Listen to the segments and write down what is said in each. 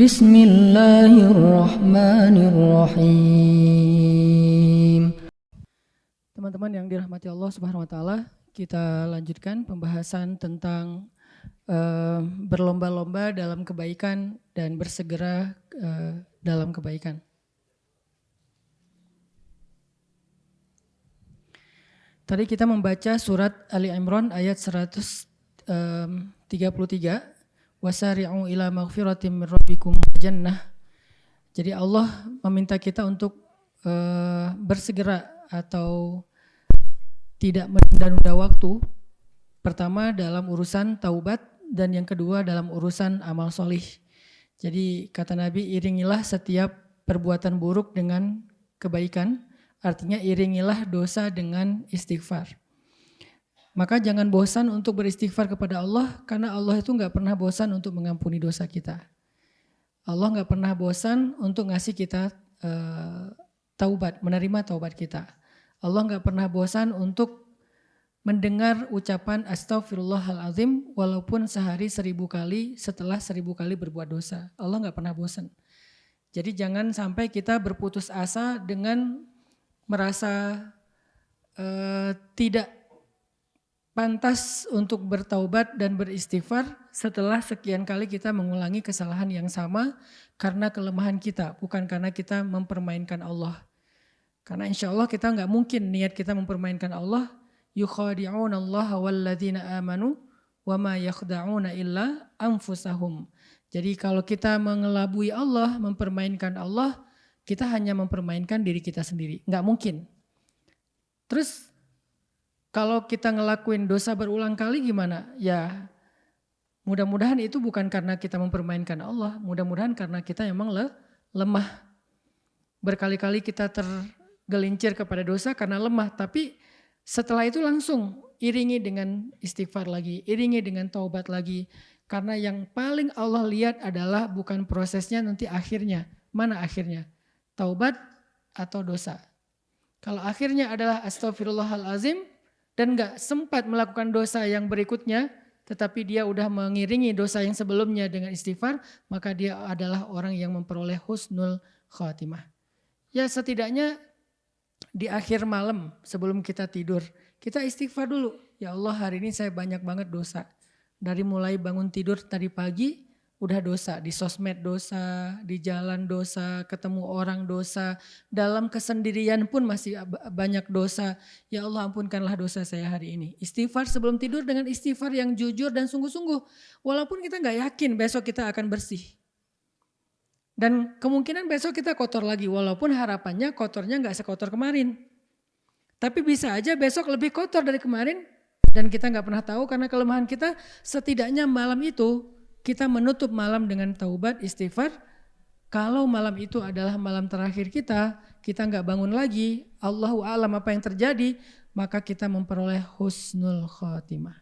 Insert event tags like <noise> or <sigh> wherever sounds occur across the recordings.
Bismillahirrahmanirrahim. Teman-teman yang dirahmati Allah Subhanahu wa taala, kita lanjutkan pembahasan tentang uh, berlomba-lomba dalam kebaikan dan bersegera uh, dalam kebaikan. Tadi kita membaca surat Ali Imran ayat 133 wasari'u ila maghfiratin min rabbikum jannah. Jadi Allah meminta kita untuk uh, bersegera atau tidak menunda-nunda waktu. Pertama dalam urusan taubat dan yang kedua dalam urusan amal solih. Jadi kata Nabi iringilah setiap perbuatan buruk dengan kebaikan. Artinya iringilah dosa dengan istighfar. Maka jangan bosan untuk beristighfar kepada Allah karena Allah itu nggak pernah bosan untuk mengampuni dosa kita. Allah nggak pernah bosan untuk ngasih kita uh, taubat, menerima taubat kita. Allah nggak pernah bosan untuk mendengar ucapan astagfirullahalazim walaupun sehari seribu kali setelah seribu kali berbuat dosa. Allah nggak pernah bosan. Jadi jangan sampai kita berputus asa dengan merasa uh, tidak pantas untuk bertaubat dan beristighfar setelah sekian kali kita mengulangi kesalahan yang sama karena kelemahan kita, bukan karena kita mempermainkan Allah. Karena insya Allah kita nggak mungkin niat kita mempermainkan Allah. Yukhadi'un Allah walladzina amanu wa ma yakhda'una illa anfusahum. Jadi kalau kita mengelabui Allah, mempermainkan Allah, kita hanya mempermainkan diri kita sendiri. Nggak mungkin. Terus kalau kita ngelakuin dosa berulang kali gimana? Ya mudah-mudahan itu bukan karena kita mempermainkan Allah. Mudah-mudahan karena kita memang le, lemah. Berkali-kali kita tergelincir kepada dosa karena lemah. Tapi setelah itu langsung iringi dengan istighfar lagi. Iringi dengan taubat lagi. Karena yang paling Allah lihat adalah bukan prosesnya nanti akhirnya. Mana akhirnya? Taubat atau dosa. Kalau akhirnya adalah astagfirullahalazim, dan gak sempat melakukan dosa yang berikutnya, tetapi dia udah mengiringi dosa yang sebelumnya dengan istighfar, maka dia adalah orang yang memperoleh husnul khatimah. Ya setidaknya di akhir malam sebelum kita tidur, kita istighfar dulu. Ya Allah hari ini saya banyak banget dosa. Dari mulai bangun tidur tadi pagi udah dosa, di sosmed dosa, di jalan dosa, ketemu orang dosa, dalam kesendirian pun masih banyak dosa. Ya Allah ampunkanlah dosa saya hari ini. Istighfar sebelum tidur dengan istighfar yang jujur dan sungguh-sungguh. Walaupun kita nggak yakin besok kita akan bersih. Dan kemungkinan besok kita kotor lagi, walaupun harapannya kotornya nggak sekotor kemarin. Tapi bisa aja besok lebih kotor dari kemarin dan kita nggak pernah tahu karena kelemahan kita setidaknya malam itu kita menutup malam dengan taubat istighfar. Kalau malam itu adalah malam terakhir kita, kita nggak bangun lagi, Allahu alam apa yang terjadi, maka kita memperoleh husnul khotimah.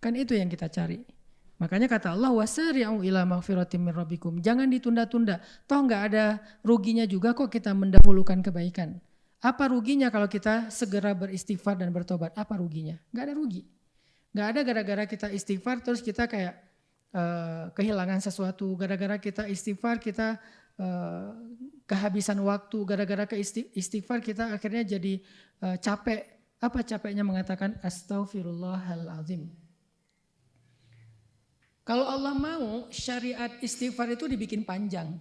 Kan itu yang kita cari. Makanya kata Allah wasari'u ila maghfiratim min rabbikum. Jangan ditunda-tunda. Toh nggak ada ruginya juga kok kita mendahulukan kebaikan. Apa ruginya kalau kita segera beristighfar dan bertobat? Apa ruginya? Nggak ada rugi. Nggak ada gara-gara kita istighfar terus kita kayak uh, kehilangan sesuatu, gara-gara kita istighfar kita uh, kehabisan waktu, gara-gara ke istighfar kita akhirnya jadi uh, capek. Apa capeknya mengatakan astaghfirullahalazim. Kalau Allah mau syariat istighfar itu dibikin panjang.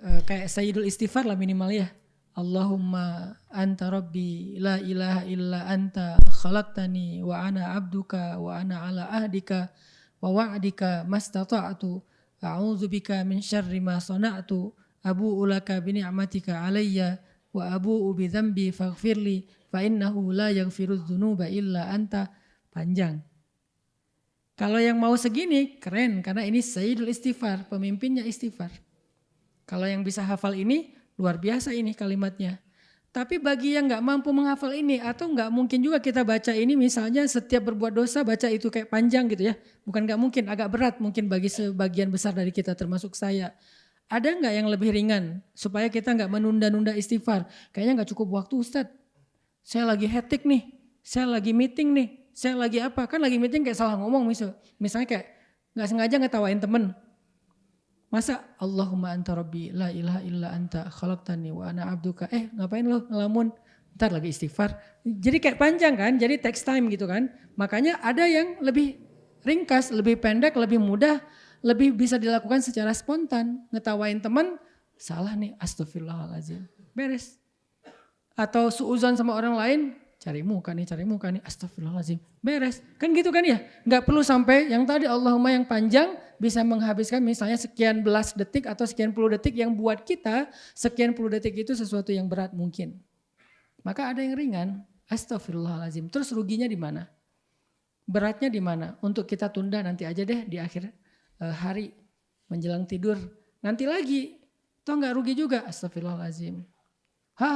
Uh, kayak Sayyidul Istighfar lah minimal ya. Allahumma anta rabbi la ilaha illa anta khalaqtani wa ana abduka wa ana ala ahdika wa wa'dika mastata'tu a'udzu bika min syarri ma sana'tu abu'u laka bi ni'matika alayya wa abu'u bi dzambi faghfirli fa innahu la yaghfiru dzunuba illa anta. Panjang. Kalau yang mau segini keren karena ini Sayyidul Istighfar pemimpinnya istighfar. Kalau yang bisa hafal ini Luar biasa ini kalimatnya. Tapi bagi yang nggak mampu menghafal ini atau nggak mungkin juga kita baca ini misalnya setiap berbuat dosa baca itu kayak panjang gitu ya. Bukan nggak mungkin, agak berat mungkin bagi sebagian besar dari kita termasuk saya. Ada nggak yang lebih ringan supaya kita nggak menunda-nunda istighfar? Kayaknya nggak cukup waktu Ustadz. Saya lagi hetik nih, saya lagi meeting nih, saya lagi apa? Kan lagi meeting kayak salah ngomong misal. Misalnya kayak nggak sengaja ngetawain temen. Masa Allahumma anta rabbi la ilaha illa anta khalaqtani wa ana abduka. Eh ngapain lo ngelamun? Ntar lagi istighfar. Jadi kayak panjang kan, jadi text time gitu kan. Makanya ada yang lebih ringkas, lebih pendek, lebih mudah, lebih bisa dilakukan secara spontan. Ngetawain teman, salah nih astagfirullahaladzim. Beres. Atau suuzon sama orang lain, cari muka nih, cari muka nih, astagfirullahaladzim, beres. Kan gitu kan ya, nggak perlu sampai yang tadi Allahumma yang panjang bisa menghabiskan misalnya sekian belas detik atau sekian puluh detik yang buat kita sekian puluh detik itu sesuatu yang berat mungkin. Maka ada yang ringan, astagfirullahaladzim. Terus ruginya di mana? Beratnya di mana? Untuk kita tunda nanti aja deh di akhir uh, hari menjelang tidur. Nanti lagi, toh nggak rugi juga, astagfirullahaladzim. Ha,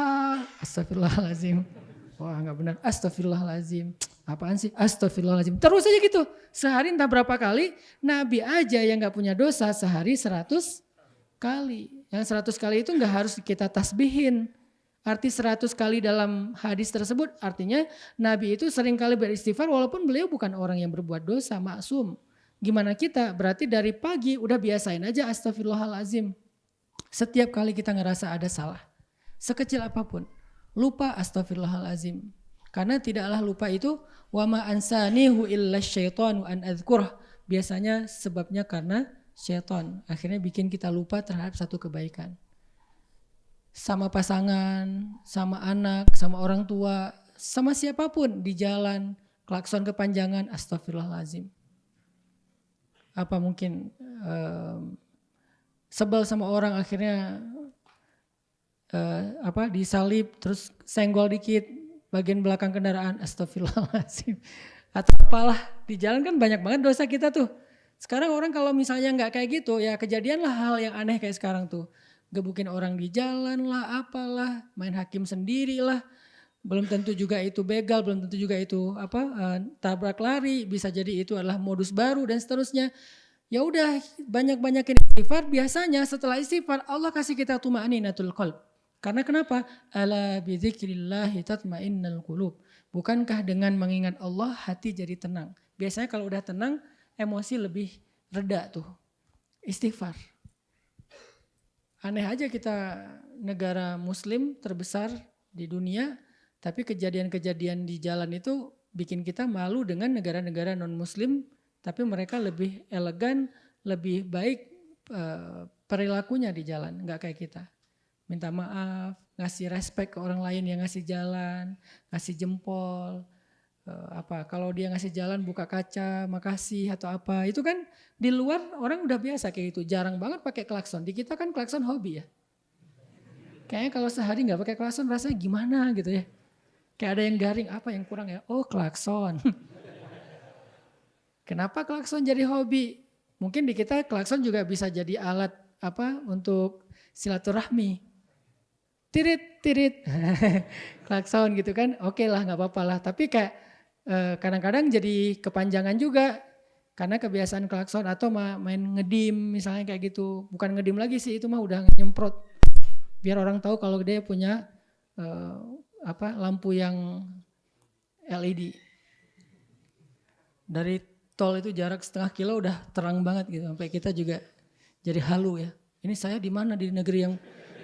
astagfirullahaladzim. Wah nggak benar. Astagfirullahaladzim. Apaan sih? Astagfirullahaladzim. Terus aja gitu. Sehari entah berapa kali. Nabi aja yang nggak punya dosa sehari seratus kali. Yang seratus kali itu nggak harus kita tasbihin. Arti seratus kali dalam hadis tersebut artinya Nabi itu sering kali beristighfar walaupun beliau bukan orang yang berbuat dosa, maksum. Gimana kita? Berarti dari pagi udah biasain aja astagfirullahalazim. Setiap kali kita ngerasa ada salah. Sekecil apa pun lupa astagfirullahalazim. Karena tidaklah lupa itu wama ansanihu illa syaitanu an adzkurah. Biasanya sebabnya karena syaitan. Akhirnya bikin kita lupa terhadap satu kebaikan. Sama pasangan, sama anak, sama orang tua, sama siapa pun di jalan, klakson kepanjangan, astagfirullahalazim. Apa mungkin um, sebel sama orang akhirnya uh, apa disalib terus senggol dikit bagian belakang kendaraan. <laughs> Astagfirullahaladzim. Atau apalah di jalan kan banyak banget dosa kita tuh. Sekarang orang kalau misalnya nggak kayak gitu ya kejadian lah hal yang aneh kayak sekarang tuh. Gebukin orang di jalan lah apalah main hakim sendiri lah. Belum tentu juga itu begal belum tentu juga itu apa uh, tabrak lari bisa jadi itu adalah modus baru dan seterusnya. Ya udah banyak-banyakin istighfar biasanya setelah istighfar Allah kasih kita tumaninatul qalb karena kenapa? Ala bidzikrillahi tatmainnal qulub. Bukankah dengan mengingat Allah hati jadi tenang? Biasanya kalau udah tenang, emosi lebih reda tuh. Istighfar. Aneh aja kita negara muslim terbesar di dunia, tapi kejadian-kejadian di jalan itu bikin kita malu dengan negara-negara non-muslim, tapi mereka lebih elegan, lebih baik uh, perilakunya di jalan, nggak kayak kita minta maaf, ngasih respect ke orang lain yang ngasih jalan, ngasih jempol, uh, apa kalau dia ngasih jalan buka kaca, makasih atau apa. Itu kan di luar orang udah biasa kayak gitu, jarang banget pakai klakson. Di kita kan klakson hobi ya. Kayaknya kalau sehari nggak pakai klakson rasanya gimana gitu ya. Kayak ada yang garing, apa yang kurang ya? Oh klakson. <laughs> Kenapa klakson jadi hobi? Mungkin di kita klakson juga bisa jadi alat apa untuk silaturahmi tirit tirit. <laughs> Klakson gitu kan? Oke okay lah nggak apa-apa lah. Tapi kayak eh, kadang-kadang jadi kepanjangan juga. Karena kebiasaan klakson atau main ngedim misalnya kayak gitu. Bukan ngedim lagi sih itu mah udah nyemprot. Biar orang tahu kalau dia punya uh, apa lampu yang LED dari tol itu jarak setengah kilo udah terang banget gitu. Sampai kita juga jadi halu ya. Ini saya di mana? Di negeri yang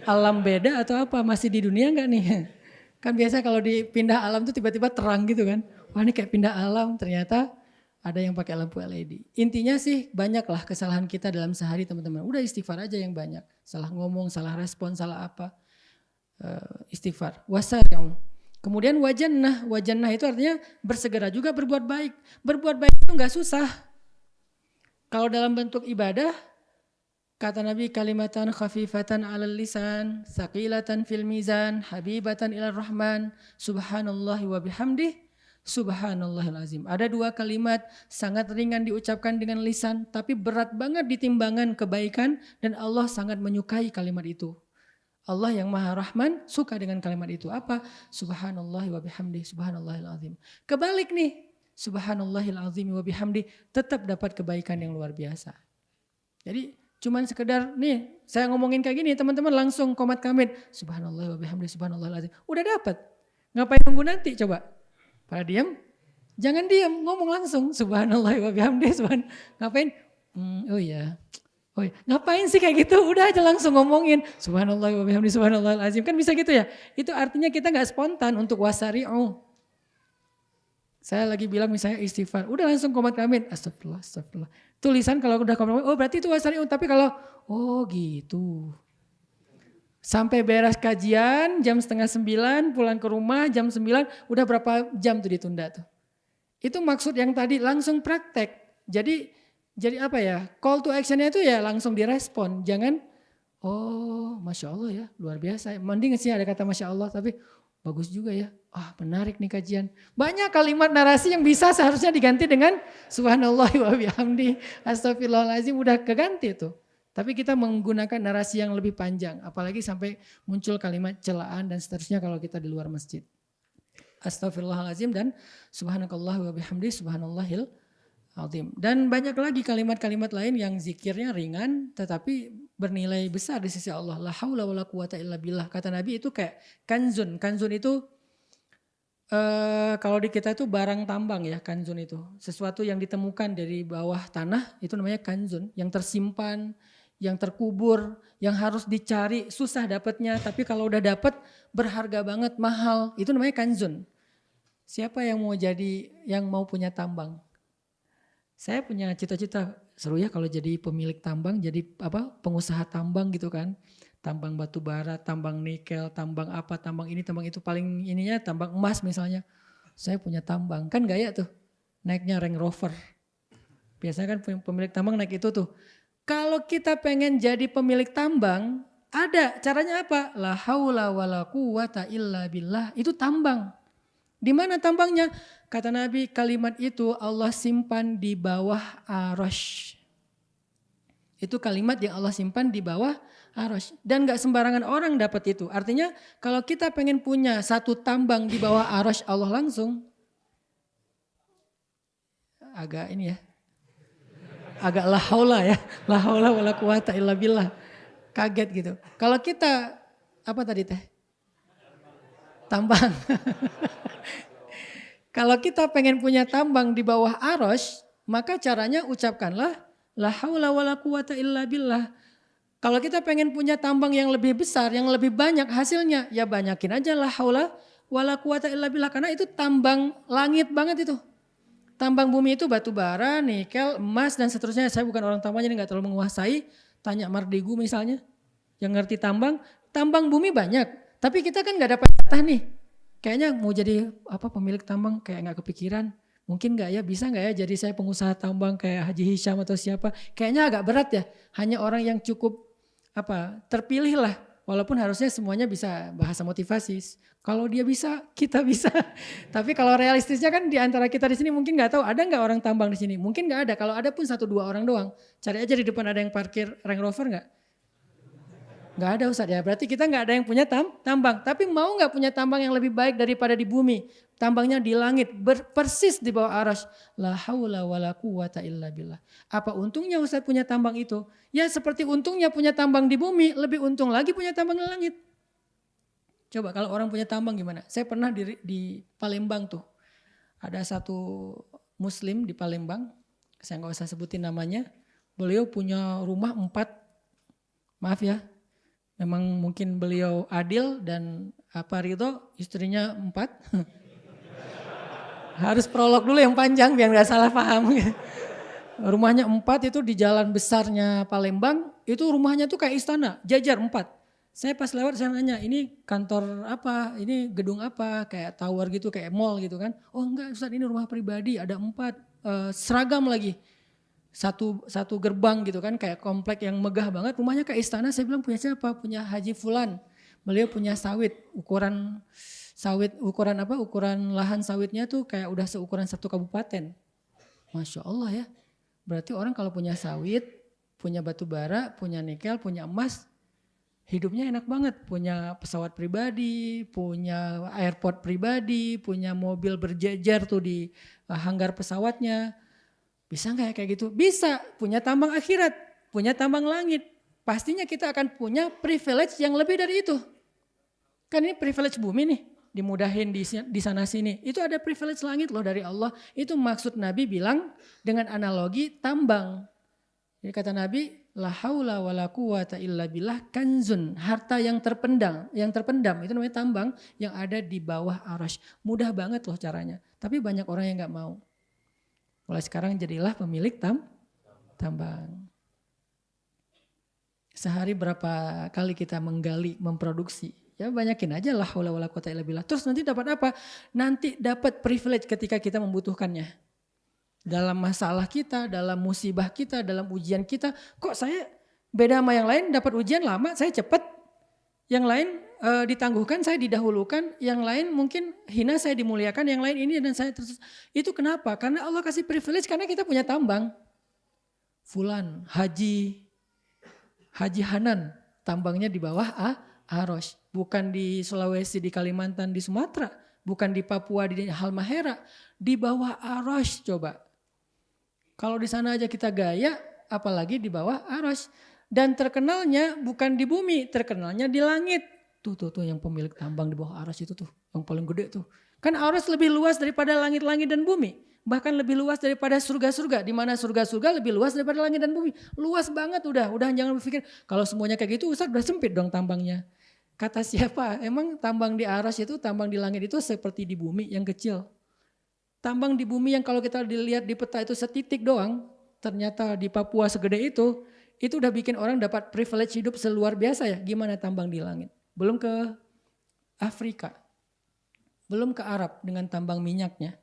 alam beda atau apa? Masih di dunia enggak nih? <laughs> Kan biasa kalau dipindah alam tuh tiba-tiba terang gitu kan. Wah ini kayak pindah alam ternyata ada yang pakai lampu LED. Intinya sih banyaklah kesalahan kita dalam sehari teman-teman. Udah istighfar aja yang banyak. Salah ngomong, salah respon, salah apa. Uh, istighfar. Wasari'u. Kemudian wajannah. Wajannah itu artinya bersegera juga berbuat baik. Berbuat baik itu enggak susah. Kalau dalam bentuk ibadah Kata Nabi kalimatan khafifatan alal lisan, saqilatan fil mizan, habibatan ila rahman, subhanallah wa bihamdih, subhanallahil azim. Ada dua kalimat sangat ringan diucapkan dengan lisan, tapi berat banget di timbangan kebaikan dan Allah sangat menyukai kalimat itu. Allah yang maha rahman suka dengan kalimat itu. Apa? Subhanallah wa bihamdih, subhanallahil azim. Kebalik nih, subhanallahil azim wa bihamdih tetap dapat kebaikan yang luar biasa. Jadi Cuman sekedar nih saya ngomongin kayak gini teman-teman langsung komat kamit. Subhanallah wa subhanallah lazim. Udah dapat. Ngapain nunggu nanti coba? Pada diam? Jangan diam, ngomong langsung. Subhanallah wa subhan. Ngapain? Hmm, oh iya. Oh, iya. ngapain sih kayak gitu? Udah aja langsung ngomongin subhanallah wa subhanallah azim. Kan bisa gitu ya. Itu artinya kita nggak spontan untuk wasari'u. Saya lagi bilang misalnya istighfar, udah langsung komat amin. Astagfirullah, astagfirullah. Tulisan kalau udah komat oh berarti itu wasari'u. Tapi kalau, oh gitu. Sampai beres kajian jam setengah sembilan, pulang ke rumah jam sembilan, udah berapa jam tuh ditunda tuh. Itu maksud yang tadi langsung praktek. Jadi jadi apa ya, call to actionnya itu ya langsung direspon. Jangan, oh Masya Allah ya, luar biasa. Mending sih ada kata Masya Allah, tapi bagus juga ya. Ah menarik nih kajian. Banyak kalimat narasi yang bisa seharusnya diganti dengan Subhanallah wa bihamdi. Astagfirullahaladzim udah keganti tuh. Tapi kita menggunakan narasi yang lebih panjang. Apalagi sampai muncul kalimat celaan dan seterusnya kalau kita di luar masjid. Astagfirullahaladzim dan subhanakallah wa bihamdi subhanallahil Altim. Dan banyak lagi kalimat-kalimat lain yang zikirnya ringan tetapi bernilai besar di sisi Allah. La haula wala quwata illa billah. Kata Nabi itu kayak kanzun. Kanzun itu uh, kalau di kita itu barang tambang ya kanzun itu. Sesuatu yang ditemukan dari bawah tanah itu namanya kanzun. Yang tersimpan, yang terkubur, yang harus dicari susah dapatnya. Tapi kalau udah dapat berharga banget, mahal. Itu namanya kanzun. Siapa yang mau jadi, yang mau punya tambang? Saya punya cita-cita seru ya kalau jadi pemilik tambang, jadi apa pengusaha tambang gitu kan. Tambang batu bara, tambang nikel, tambang apa, tambang ini, tambang itu paling ininya tambang emas misalnya. Saya punya tambang, kan gaya tuh. Naiknya Range Rover. Biasanya kan pemilik tambang naik itu tuh. Kalau kita pengen jadi pemilik tambang, ada caranya apa? La haula wala quwata illa billah. Itu tambang. Di mana tambangnya? Kata Nabi kalimat itu Allah simpan di bawah arash. Itu kalimat yang Allah simpan di bawah arash. Dan gak sembarangan orang dapat itu. Artinya kalau kita pengen punya satu tambang di bawah arash Allah langsung. Agak ini ya. Agak lahaula ya. Lahaula wala quwata illa billah. Kaget gitu. Kalau kita, apa tadi teh? Tambang. <laughs> Kalau kita pengen punya tambang di bawah aros, maka caranya ucapkanlah la haula wala quwata illa billah. Kalau kita pengen punya tambang yang lebih besar, yang lebih banyak hasilnya, ya banyakin aja la haula wala quwata illa billah karena itu tambang langit banget itu. Tambang bumi itu batu bara, nikel, emas dan seterusnya. Saya bukan orang tambang jadi nggak terlalu menguasai. Tanya Mardigu misalnya, yang ngerti tambang, tambang bumi banyak. Tapi kita kan nggak dapat jatah nih kayaknya mau jadi apa pemilik tambang kayak nggak kepikiran. Mungkin nggak ya, bisa nggak ya jadi saya pengusaha tambang kayak Haji Hisham atau siapa. Kayaknya agak berat ya, hanya orang yang cukup apa terpilih lah. Walaupun harusnya semuanya bisa bahasa motivasi. Kalau dia bisa, kita bisa. <laughs> Tapi kalau realistisnya kan di antara kita di sini mungkin nggak tahu ada nggak orang tambang di sini. Mungkin nggak ada. Kalau ada pun satu dua orang doang. Cari aja di depan ada yang parkir Range Rover nggak? Nggak ada Ustaz ya, berarti kita nggak ada yang punya tam, tambang. Tapi mau nggak punya tambang yang lebih baik daripada di bumi? Tambangnya di langit, persis di bawah aras. La haula wa la quwata illa billah. Apa untungnya Ustaz punya tambang itu? Ya seperti untungnya punya tambang di bumi, lebih untung lagi punya tambang di langit. Coba kalau orang punya tambang gimana? Saya pernah di, di Palembang tuh. Ada satu muslim di Palembang, saya nggak usah sebutin namanya. Beliau punya rumah empat, maaf ya, memang mungkin beliau adil dan apa Ridho istrinya empat. <laughs> Harus prolog dulu yang panjang biar nggak salah paham. <laughs> rumahnya empat itu di jalan besarnya Palembang, itu rumahnya tuh kayak istana, jajar empat. Saya pas lewat saya nanya, ini kantor apa, ini gedung apa, kayak tower gitu, kayak mall gitu kan. Oh enggak Ustaz ini rumah pribadi, ada empat, uh, seragam lagi satu satu gerbang gitu kan kayak komplek yang megah banget. Rumahnya kayak istana saya bilang punya siapa? Punya Haji Fulan. Beliau punya sawit ukuran sawit ukuran apa ukuran lahan sawitnya tuh kayak udah seukuran satu kabupaten. Masya Allah ya. Berarti orang kalau punya sawit punya batu bara punya nikel punya emas hidupnya enak banget. Punya pesawat pribadi punya airport pribadi punya mobil berjejer tuh di eh, hanggar pesawatnya bisa nggak ya kayak gitu? Bisa, punya tambang akhirat, punya tambang langit. Pastinya kita akan punya privilege yang lebih dari itu. Kan ini privilege bumi nih, dimudahin di, di sana sini. Itu ada privilege langit loh dari Allah. Itu maksud Nabi bilang dengan analogi tambang. Jadi kata Nabi, la haula wala quwata illa billah kanzun, harta yang terpendam, yang terpendam itu namanya tambang yang ada di bawah arash. Mudah banget loh caranya, tapi banyak orang yang nggak mau. Mulai sekarang jadilah pemilik tam tambang. Sehari berapa kali kita menggali, memproduksi. Ya banyakin aja lah wala quwata illa billah. Terus nanti dapat apa? Nanti dapat privilege ketika kita membutuhkannya dalam masalah kita, dalam musibah kita, dalam ujian kita. Kok saya beda sama yang lain dapat ujian lama, saya cepat. Yang lain e, ditangguhkan, saya didahulukan. Yang lain mungkin hina, saya dimuliakan. Yang lain ini dan saya terus. Itu kenapa? Karena Allah kasih privilege karena kita punya tambang. Fulan, Haji, Haji Hanan, tambangnya di bawah ah, Aros. Bukan di Sulawesi, di Kalimantan, di Sumatera. Bukan di Papua, di Halmahera. Di bawah Aros coba kalau di sana aja kita gaya, apalagi di bawah aras. Dan terkenalnya bukan di bumi, terkenalnya di langit. Tuh, tuh, tuh yang pemilik tambang di bawah aras itu tuh, yang paling gede tuh. Kan aras lebih luas daripada langit-langit dan bumi. Bahkan lebih luas daripada surga-surga. Di mana surga-surga lebih luas daripada langit dan bumi. Luas banget udah, udah jangan berpikir kalau semuanya kayak gitu Ustaz udah sempit dong tambangnya. Kata siapa? Emang tambang di aras itu, tambang di langit itu seperti di bumi yang kecil. Tambang di bumi yang kalau kita dilihat di peta itu setitik doang, ternyata di Papua segede itu, itu udah bikin orang dapat privilege hidup seluar biasa ya. Gimana tambang di langit? Belum ke Afrika, belum ke Arab dengan tambang minyaknya.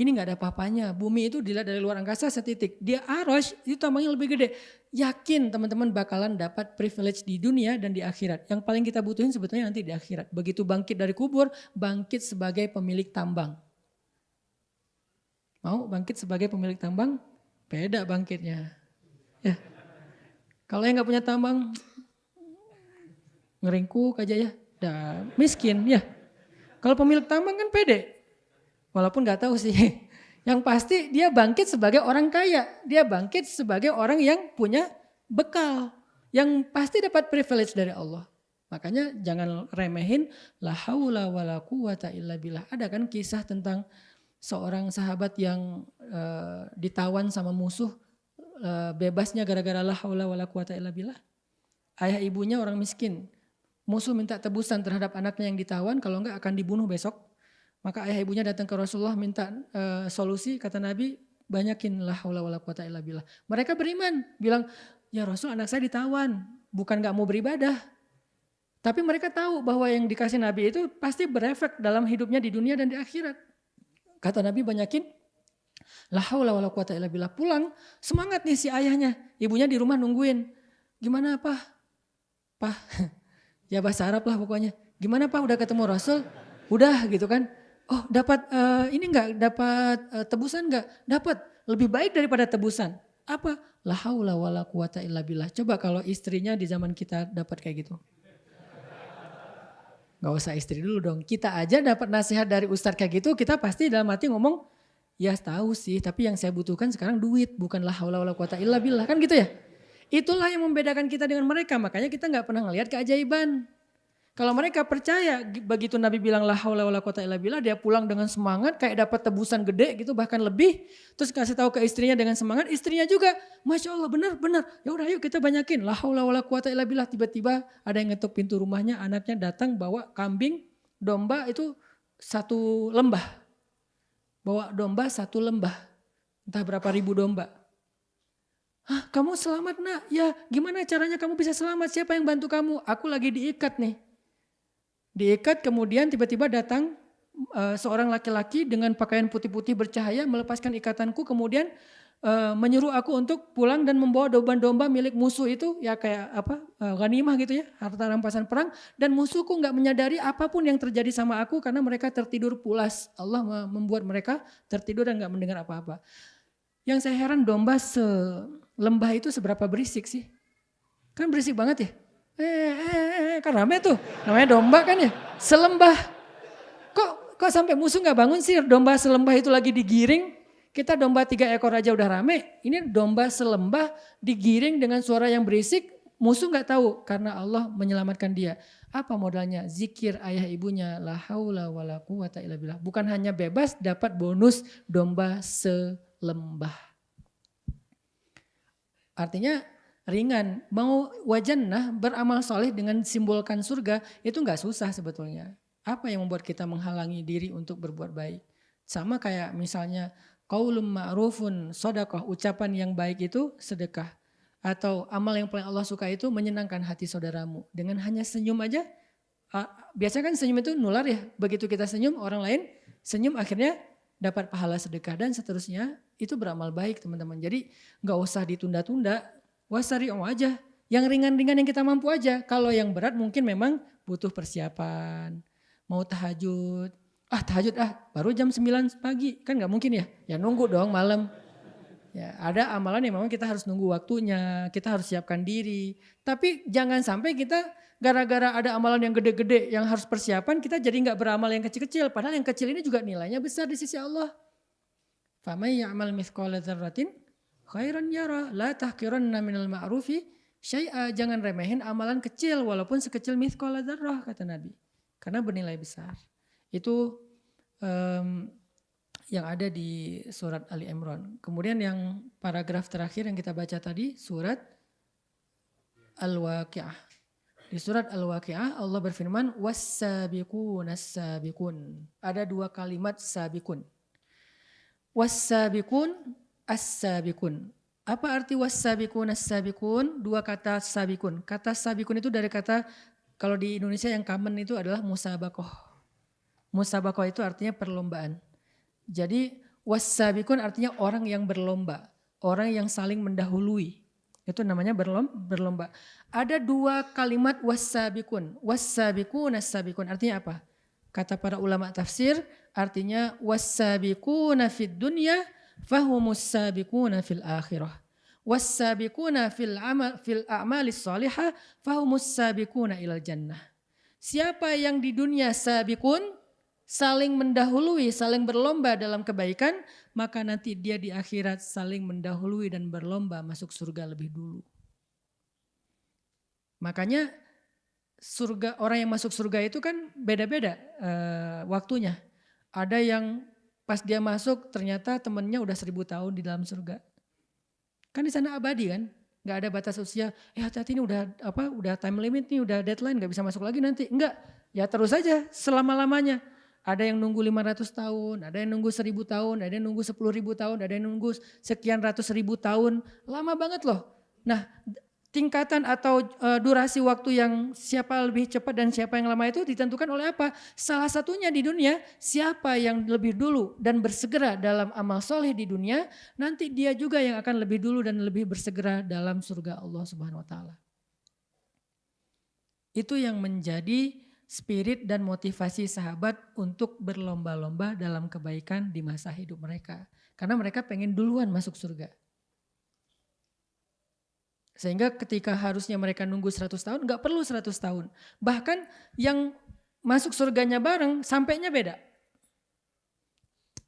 Ini nggak ada apa-apanya. Bumi itu dilihat dari luar angkasa setitik. Dia aros itu tambangnya lebih gede. Yakin teman-teman bakalan dapat privilege di dunia dan di akhirat. Yang paling kita butuhin sebetulnya nanti di akhirat. Begitu bangkit dari kubur, bangkit sebagai pemilik tambang. Mau bangkit sebagai pemilik tambang? Beda bangkitnya. Ya. Kalau yang nggak punya tambang, ngeringkuk aja ya, dah miskin ya. Kalau pemilik tambang kan pede, walaupun nggak tahu sih. <laughs> Yang pasti dia bangkit sebagai orang kaya, dia bangkit sebagai orang yang punya bekal, yang pasti dapat privilege dari Allah. Makanya jangan remehin la haula wala quwata illa billah. Ada kan kisah tentang seorang sahabat yang uh, ditawan sama musuh uh, bebasnya gara-gara la haula wala quwata illa billah. Ayah ibunya orang miskin. Musuh minta tebusan terhadap anaknya yang ditawan kalau enggak akan dibunuh besok. Maka ayah ibunya datang ke Rasulullah minta uh, solusi kata Nabi banyakin la haula wala quwata illa billah. Mereka beriman bilang ya Rasul anak saya ditawan bukan enggak mau beribadah. Tapi mereka tahu bahwa yang dikasih Nabi itu pasti berefek dalam hidupnya di dunia dan di akhirat. Kata Nabi banyakin La haula wala quwata illa billah. Pulang, semangat nih si ayahnya. Ibunya di rumah nungguin. Gimana apa? Pak, ya bahasa Arab lah pokoknya. Gimana Pak udah ketemu Rasul? Udah gitu kan. Oh dapat uh, ini enggak? Dapat uh, tebusan enggak? Dapat. Lebih baik daripada tebusan. Apa? La haula wala quwata illa billah. Coba kalau istrinya di zaman kita dapat kayak gitu. Gak usah istri dulu dong. Kita aja dapat nasihat dari ustadz kayak gitu, kita pasti dalam hati ngomong, ya tahu sih, tapi yang saya butuhkan sekarang duit, bukanlah haula wala quwata illa billah. Kan gitu ya? Itulah yang membedakan kita dengan mereka, makanya kita nggak pernah ngelihat keajaiban. Kalau mereka percaya begitu Nabi bilang la haula wala quwata illa billah dia pulang dengan semangat kayak dapat tebusan gede gitu bahkan lebih. Terus kasih tahu ke istrinya dengan semangat istrinya juga Masya Allah benar benar. Ya udah yuk kita banyakin. La haula wala quwata illa billah. Tiba-tiba ada yang ngetuk pintu rumahnya anaknya datang bawa kambing domba itu satu lembah. Bawa domba satu lembah. Entah berapa ribu domba Hah, kamu selamat nak? Ya, gimana caranya kamu bisa selamat? Siapa yang bantu kamu? Aku lagi diikat nih Diikat kemudian tiba-tiba datang uh, seorang laki-laki dengan pakaian putih-putih bercahaya melepaskan ikatanku kemudian uh, menyuruh aku untuk pulang dan membawa domba-domba milik musuh itu ya kayak apa uh, ghanimah gitu ya harta rampasan perang dan musuhku nggak menyadari apa pun yang terjadi sama aku karena mereka tertidur pulas Allah membuat mereka tertidur dan nggak mendengar apa-apa yang saya heran domba selembah itu seberapa berisik sih kan berisik banget ya Eh, eh, eh, eh, kan rame tuh. Namanya domba kan ya. Selembah. Kok kok sampai musuh nggak bangun sih domba selembah itu lagi digiring. Kita domba tiga ekor aja udah rame. Ini domba selembah digiring dengan suara yang berisik. Musuh nggak tahu karena Allah menyelamatkan dia. Apa modalnya? Zikir ayah ibunya. La haula wa la quwata illa billah. Bukan hanya bebas dapat bonus domba selembah. Artinya ringan. Mau wajannah beramal soleh dengan simbolkan surga itu nggak susah sebetulnya. Apa yang membuat kita menghalangi diri untuk berbuat baik? Sama kayak misalnya qaulum ma'rufun sodakoh, ucapan yang baik itu sedekah. Atau amal yang paling Allah suka itu menyenangkan hati saudaramu. Dengan hanya senyum aja, biasanya kan senyum itu nular ya. Begitu kita senyum, orang lain senyum akhirnya dapat pahala sedekah dan seterusnya. Itu beramal baik teman-teman. Jadi nggak usah ditunda-tunda, wasari'u aja. Yang ringan-ringan yang kita mampu aja. Kalau yang berat mungkin memang butuh persiapan. Mau tahajud, ah tahajud ah baru jam 9 pagi. Kan nggak mungkin ya. Ya nunggu dong malam. Ya, ada amalan yang memang kita harus nunggu waktunya, kita harus siapkan diri. Tapi jangan sampai kita gara-gara ada amalan yang gede-gede yang harus persiapan, kita jadi nggak beramal yang kecil-kecil. Padahal yang kecil ini juga nilainya besar di sisi Allah. Famay ya'mal mithqala dzarratin khairan yara la tahqiranna minal ma'rufi syai'a. Jangan remehin amalan kecil walaupun sekecil mithqala dzarrah kata Nabi. Karena bernilai besar. Itu um, yang ada di surat Ali Imran. Kemudian yang paragraf terakhir yang kita baca tadi surat Al-Waqi'ah. Di surat Al-Waqi'ah Allah berfirman was-sabiqun as-sabiqun. Ada dua kalimat sabikun. Was-sabiqun as-sabiqun. Apa arti was-sabiqun as-sabiqun? Dua kata sabikun. Kata sabikun itu dari kata kalau di Indonesia yang common itu adalah musabakoh. Musabakoh itu artinya perlombaan. Jadi wasabikun artinya orang yang berlomba, orang yang saling mendahului. Itu namanya berlomba. Ada dua kalimat wasabikun. Wasabikun as-sabikun artinya apa? Kata para ulama tafsir artinya wasabikuna fid dunya fahumus sabikuna fil akhirah. Wasabikuna fil amal fil a'malis salihah fahumus sabikuna ilal jannah. Siapa yang di dunia sabikun saling mendahului, saling berlomba dalam kebaikan, maka nanti dia di akhirat saling mendahului dan berlomba masuk surga lebih dulu. Makanya surga orang yang masuk surga itu kan beda-beda uh, waktunya. Ada yang pas dia masuk ternyata temennya udah seribu tahun di dalam surga. Kan di sana abadi kan, nggak ada batas usia. Eh hati-hati ini udah apa, udah time limit nih, udah deadline, nggak bisa masuk lagi nanti. Enggak, ya terus aja selama lamanya. Ada yang nunggu 500 tahun, ada yang nunggu 1000 tahun, ada yang nunggu 10 ribu tahun, ada yang nunggu sekian ratus ribu tahun. Lama banget loh. Nah tingkatan atau uh, durasi waktu yang siapa lebih cepat dan siapa yang lama itu ditentukan oleh apa? Salah satunya di dunia siapa yang lebih dulu dan bersegera dalam amal soleh di dunia, nanti dia juga yang akan lebih dulu dan lebih bersegera dalam surga Allah Subhanahu Wa Taala. Itu yang menjadi spirit dan motivasi sahabat untuk berlomba-lomba dalam kebaikan di masa hidup mereka. Karena mereka pengen duluan masuk surga. Sehingga ketika harusnya mereka nunggu 100 tahun, nggak perlu 100 tahun. Bahkan yang masuk surganya bareng, sampainya beda.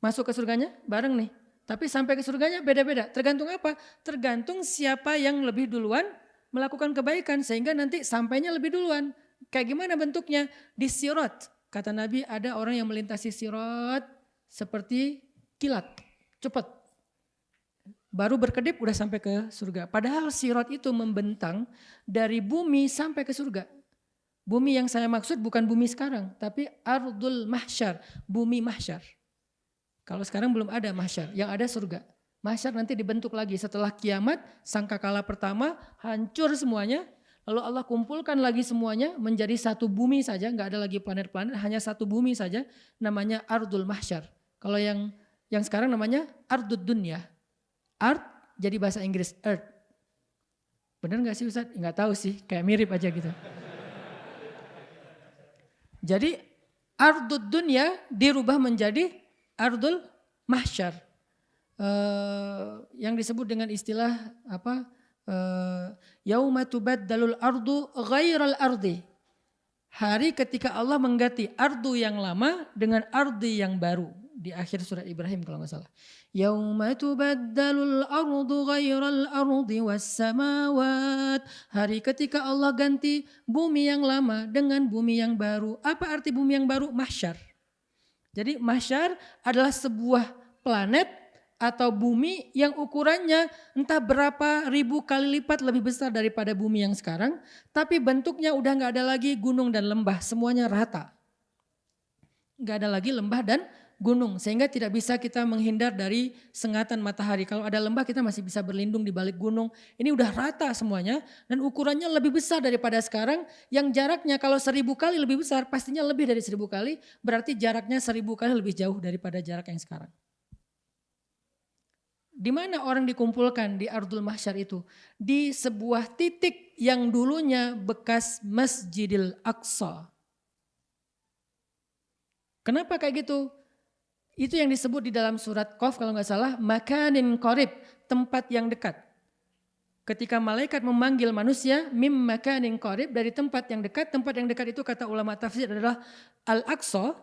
Masuk ke surganya bareng nih. Tapi sampai ke surganya beda-beda. Tergantung apa? Tergantung siapa yang lebih duluan melakukan kebaikan. Sehingga nanti sampainya lebih duluan. Kayak gimana bentuknya? Di sirot. Kata Nabi ada orang yang melintasi sirot seperti kilat. Cepat. Baru berkedip udah sampai ke surga. Padahal sirot itu membentang dari bumi sampai ke surga. Bumi yang saya maksud bukan bumi sekarang, tapi ardul mahsyar, bumi mahsyar. Kalau sekarang belum ada mahsyar, yang ada surga. Mahsyar nanti dibentuk lagi setelah kiamat, sangkakala pertama hancur semuanya, Lalu Allah kumpulkan lagi semuanya menjadi satu bumi saja, nggak ada lagi planet-planet, hanya satu bumi saja, namanya Ardul Mahsyar. Kalau yang yang sekarang namanya Ardud Dunya. Art jadi bahasa Inggris Earth. Benar nggak sih Ustaz? Nggak tahu sih, kayak mirip aja gitu. Jadi Ardud Dunya dirubah menjadi Ardul Mahsyar. Uh, yang disebut dengan istilah apa? Eh, yauma tubaddalul ardu ghairal ardi. Hari ketika Allah mengganti ardu yang lama dengan ardi yang baru di akhir surat Ibrahim kalau nggak salah. Yauma tubaddalul ardu ghairal ardi was samawat. Hari ketika Allah ganti bumi yang lama dengan bumi yang baru. Apa arti bumi yang baru? Mahsyar. Jadi mahsyar adalah sebuah planet atau bumi yang ukurannya entah berapa ribu kali lipat lebih besar daripada bumi yang sekarang, tapi bentuknya udah nggak ada lagi gunung dan lembah, semuanya rata. Nggak ada lagi lembah dan gunung, sehingga tidak bisa kita menghindar dari sengatan matahari. Kalau ada lembah kita masih bisa berlindung di balik gunung. Ini udah rata semuanya dan ukurannya lebih besar daripada sekarang. Yang jaraknya kalau seribu kali lebih besar, pastinya lebih dari seribu kali, berarti jaraknya seribu kali lebih jauh daripada jarak yang sekarang. Di mana orang dikumpulkan di Ardul Mahsyar itu? Di sebuah titik yang dulunya bekas Masjidil Aqsa. Kenapa kayak gitu? Itu yang disebut di dalam surat Qaf kalau nggak salah, makanin korib, tempat yang dekat. Ketika malaikat memanggil manusia, mim makanin korib, dari tempat yang dekat, tempat yang dekat itu kata ulama tafsir adalah Al-Aqsa,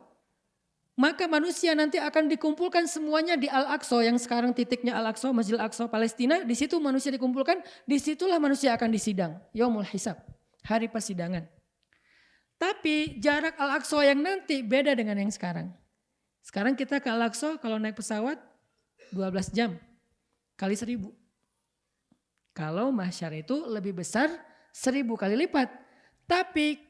maka manusia nanti akan dikumpulkan semuanya di Al-Aqsa yang sekarang titiknya Al-Aqsa, Masjid Al-Aqsa Palestina. Di situ manusia dikumpulkan, di situlah manusia akan disidang. Yaumul Hisab, hari persidangan. Tapi jarak Al-Aqsa yang nanti beda dengan yang sekarang. Sekarang kita ke Al-Aqsa kalau naik pesawat 12 jam kali seribu. Kalau mahsyar itu lebih besar seribu kali lipat. Tapi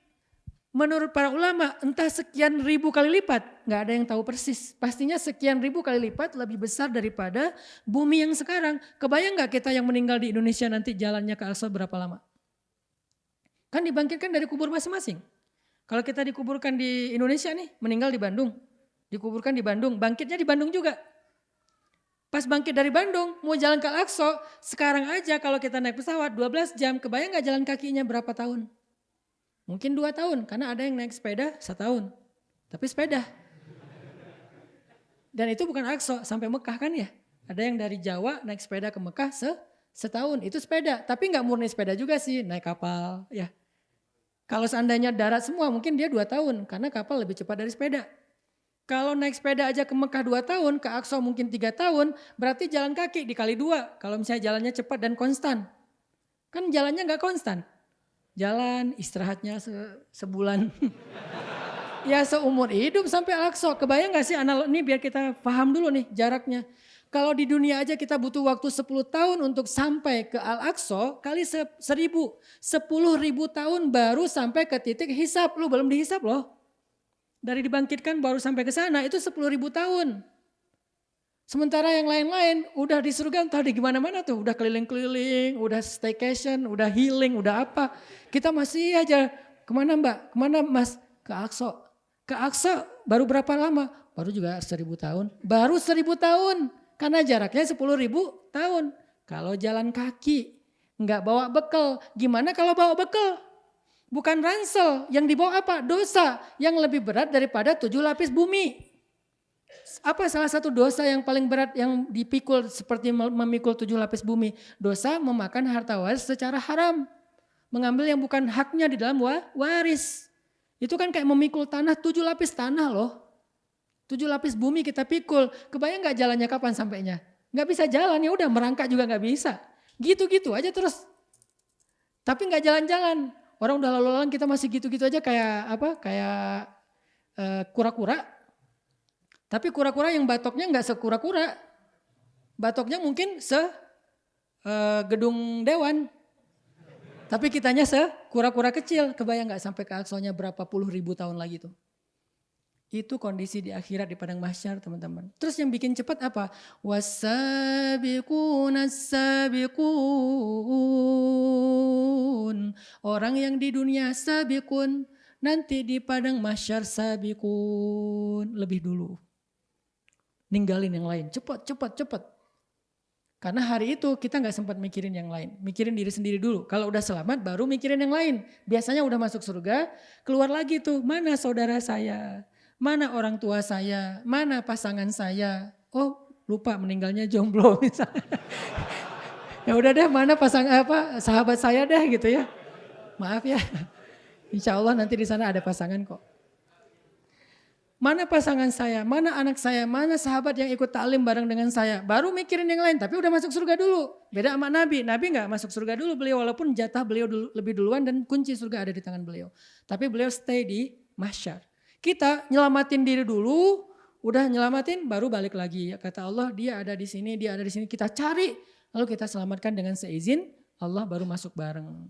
Menurut para ulama entah sekian ribu kali lipat, nggak ada yang tahu persis. Pastinya sekian ribu kali lipat lebih besar daripada bumi yang sekarang. Kebayang nggak kita yang meninggal di Indonesia nanti jalannya ke Aqsa berapa lama? Kan dibangkitkan dari kubur masing-masing. Kalau kita dikuburkan di Indonesia nih, meninggal di Bandung. Dikuburkan di Bandung, bangkitnya di Bandung juga. Pas bangkit dari Bandung, mau jalan ke Aqsa, sekarang aja kalau kita naik pesawat 12 jam, kebayang nggak jalan kakinya berapa tahun? Mungkin dua tahun, karena ada yang naik sepeda setahun. Tapi sepeda. Dan itu bukan akso sampai Mekah kan ya. Ada yang dari Jawa naik sepeda ke Mekah se setahun, itu sepeda. Tapi nggak murni sepeda juga sih, naik kapal ya. Kalau seandainya darat semua mungkin dia dua tahun, karena kapal lebih cepat dari sepeda. Kalau naik sepeda aja ke Mekah dua tahun, ke Aqsa mungkin tiga tahun, berarti jalan kaki dikali dua. Kalau misalnya jalannya cepat dan konstan. Kan jalannya nggak konstan jalan istirahatnya se sebulan. <laughs> ya seumur hidup sampai Al-Aqsa. Kebayang gak sih analog ini biar kita paham dulu nih jaraknya. Kalau di dunia aja kita butuh waktu 10 tahun untuk sampai ke Al-Aqsa kali se seribu. 10 ribu tahun baru sampai ke titik hisap. Lu belum dihisap loh. Dari dibangkitkan baru sampai ke sana itu 10 ribu tahun. Sementara yang lain-lain udah di surga entah di gimana-mana tuh. Udah keliling-keliling, udah staycation, udah healing, udah apa. Kita masih aja, ke mana mbak? Ke mana mas? Ke Akso. Ke Akso baru berapa lama? Baru juga seribu tahun. Baru seribu tahun. Karena jaraknya sepuluh ribu tahun. Kalau jalan kaki, nggak bawa bekal. Gimana kalau bawa bekal? Bukan ransel, yang dibawa apa? Dosa yang lebih berat daripada tujuh lapis bumi. Apa salah satu dosa yang paling berat yang dipikul seperti memikul tujuh lapis bumi? Dosa memakan harta waris secara haram. Mengambil yang bukan haknya di dalam waris. Itu kan kayak memikul tanah, tujuh lapis tanah loh. Tujuh lapis bumi kita pikul. Kebayang gak jalannya kapan sampainya? Gak bisa jalan ya udah merangkak juga gak bisa. Gitu-gitu aja terus. Tapi gak jalan-jalan. Orang udah lalu-lalang kita masih gitu-gitu aja kayak apa? Kayak uh, kura-kura tapi kura-kura yang batoknya nggak sekura-kura. Batoknya mungkin se uh, gedung dewan. Tapi kitanya se kura-kura kecil. Kebayang nggak sampai ke aksonya berapa puluh ribu tahun lagi tuh. Itu kondisi di akhirat di padang mahsyar teman-teman. Terus yang bikin cepat apa? Wasabiqun Orang yang di dunia sabiqun nanti di padang mahsyar sabiqun lebih dulu ninggalin yang lain. Cepat, cepat, cepat. Karena hari itu kita nggak sempat mikirin yang lain. Mikirin diri sendiri dulu. Kalau udah selamat baru mikirin yang lain. Biasanya udah masuk surga, keluar lagi tuh. Mana saudara saya? Mana orang tua saya? Mana pasangan saya? Oh lupa meninggalnya jomblo <laughs> misalnya. ya udah deh mana pasang apa sahabat saya deh gitu ya. Maaf ya. Insya Allah nanti di sana ada pasangan kok. Mana pasangan saya, mana anak saya, mana sahabat yang ikut taklim bareng dengan saya. Baru mikirin yang lain, tapi udah masuk surga dulu. Beda sama Nabi, Nabi nggak masuk surga dulu beliau walaupun jatah beliau dulu, lebih duluan dan kunci surga ada di tangan beliau. Tapi beliau stay di masyar. Kita nyelamatin diri dulu, udah nyelamatin baru balik lagi. Kata Allah dia ada di sini, dia ada di sini. Kita cari, lalu kita selamatkan dengan seizin Allah baru masuk bareng.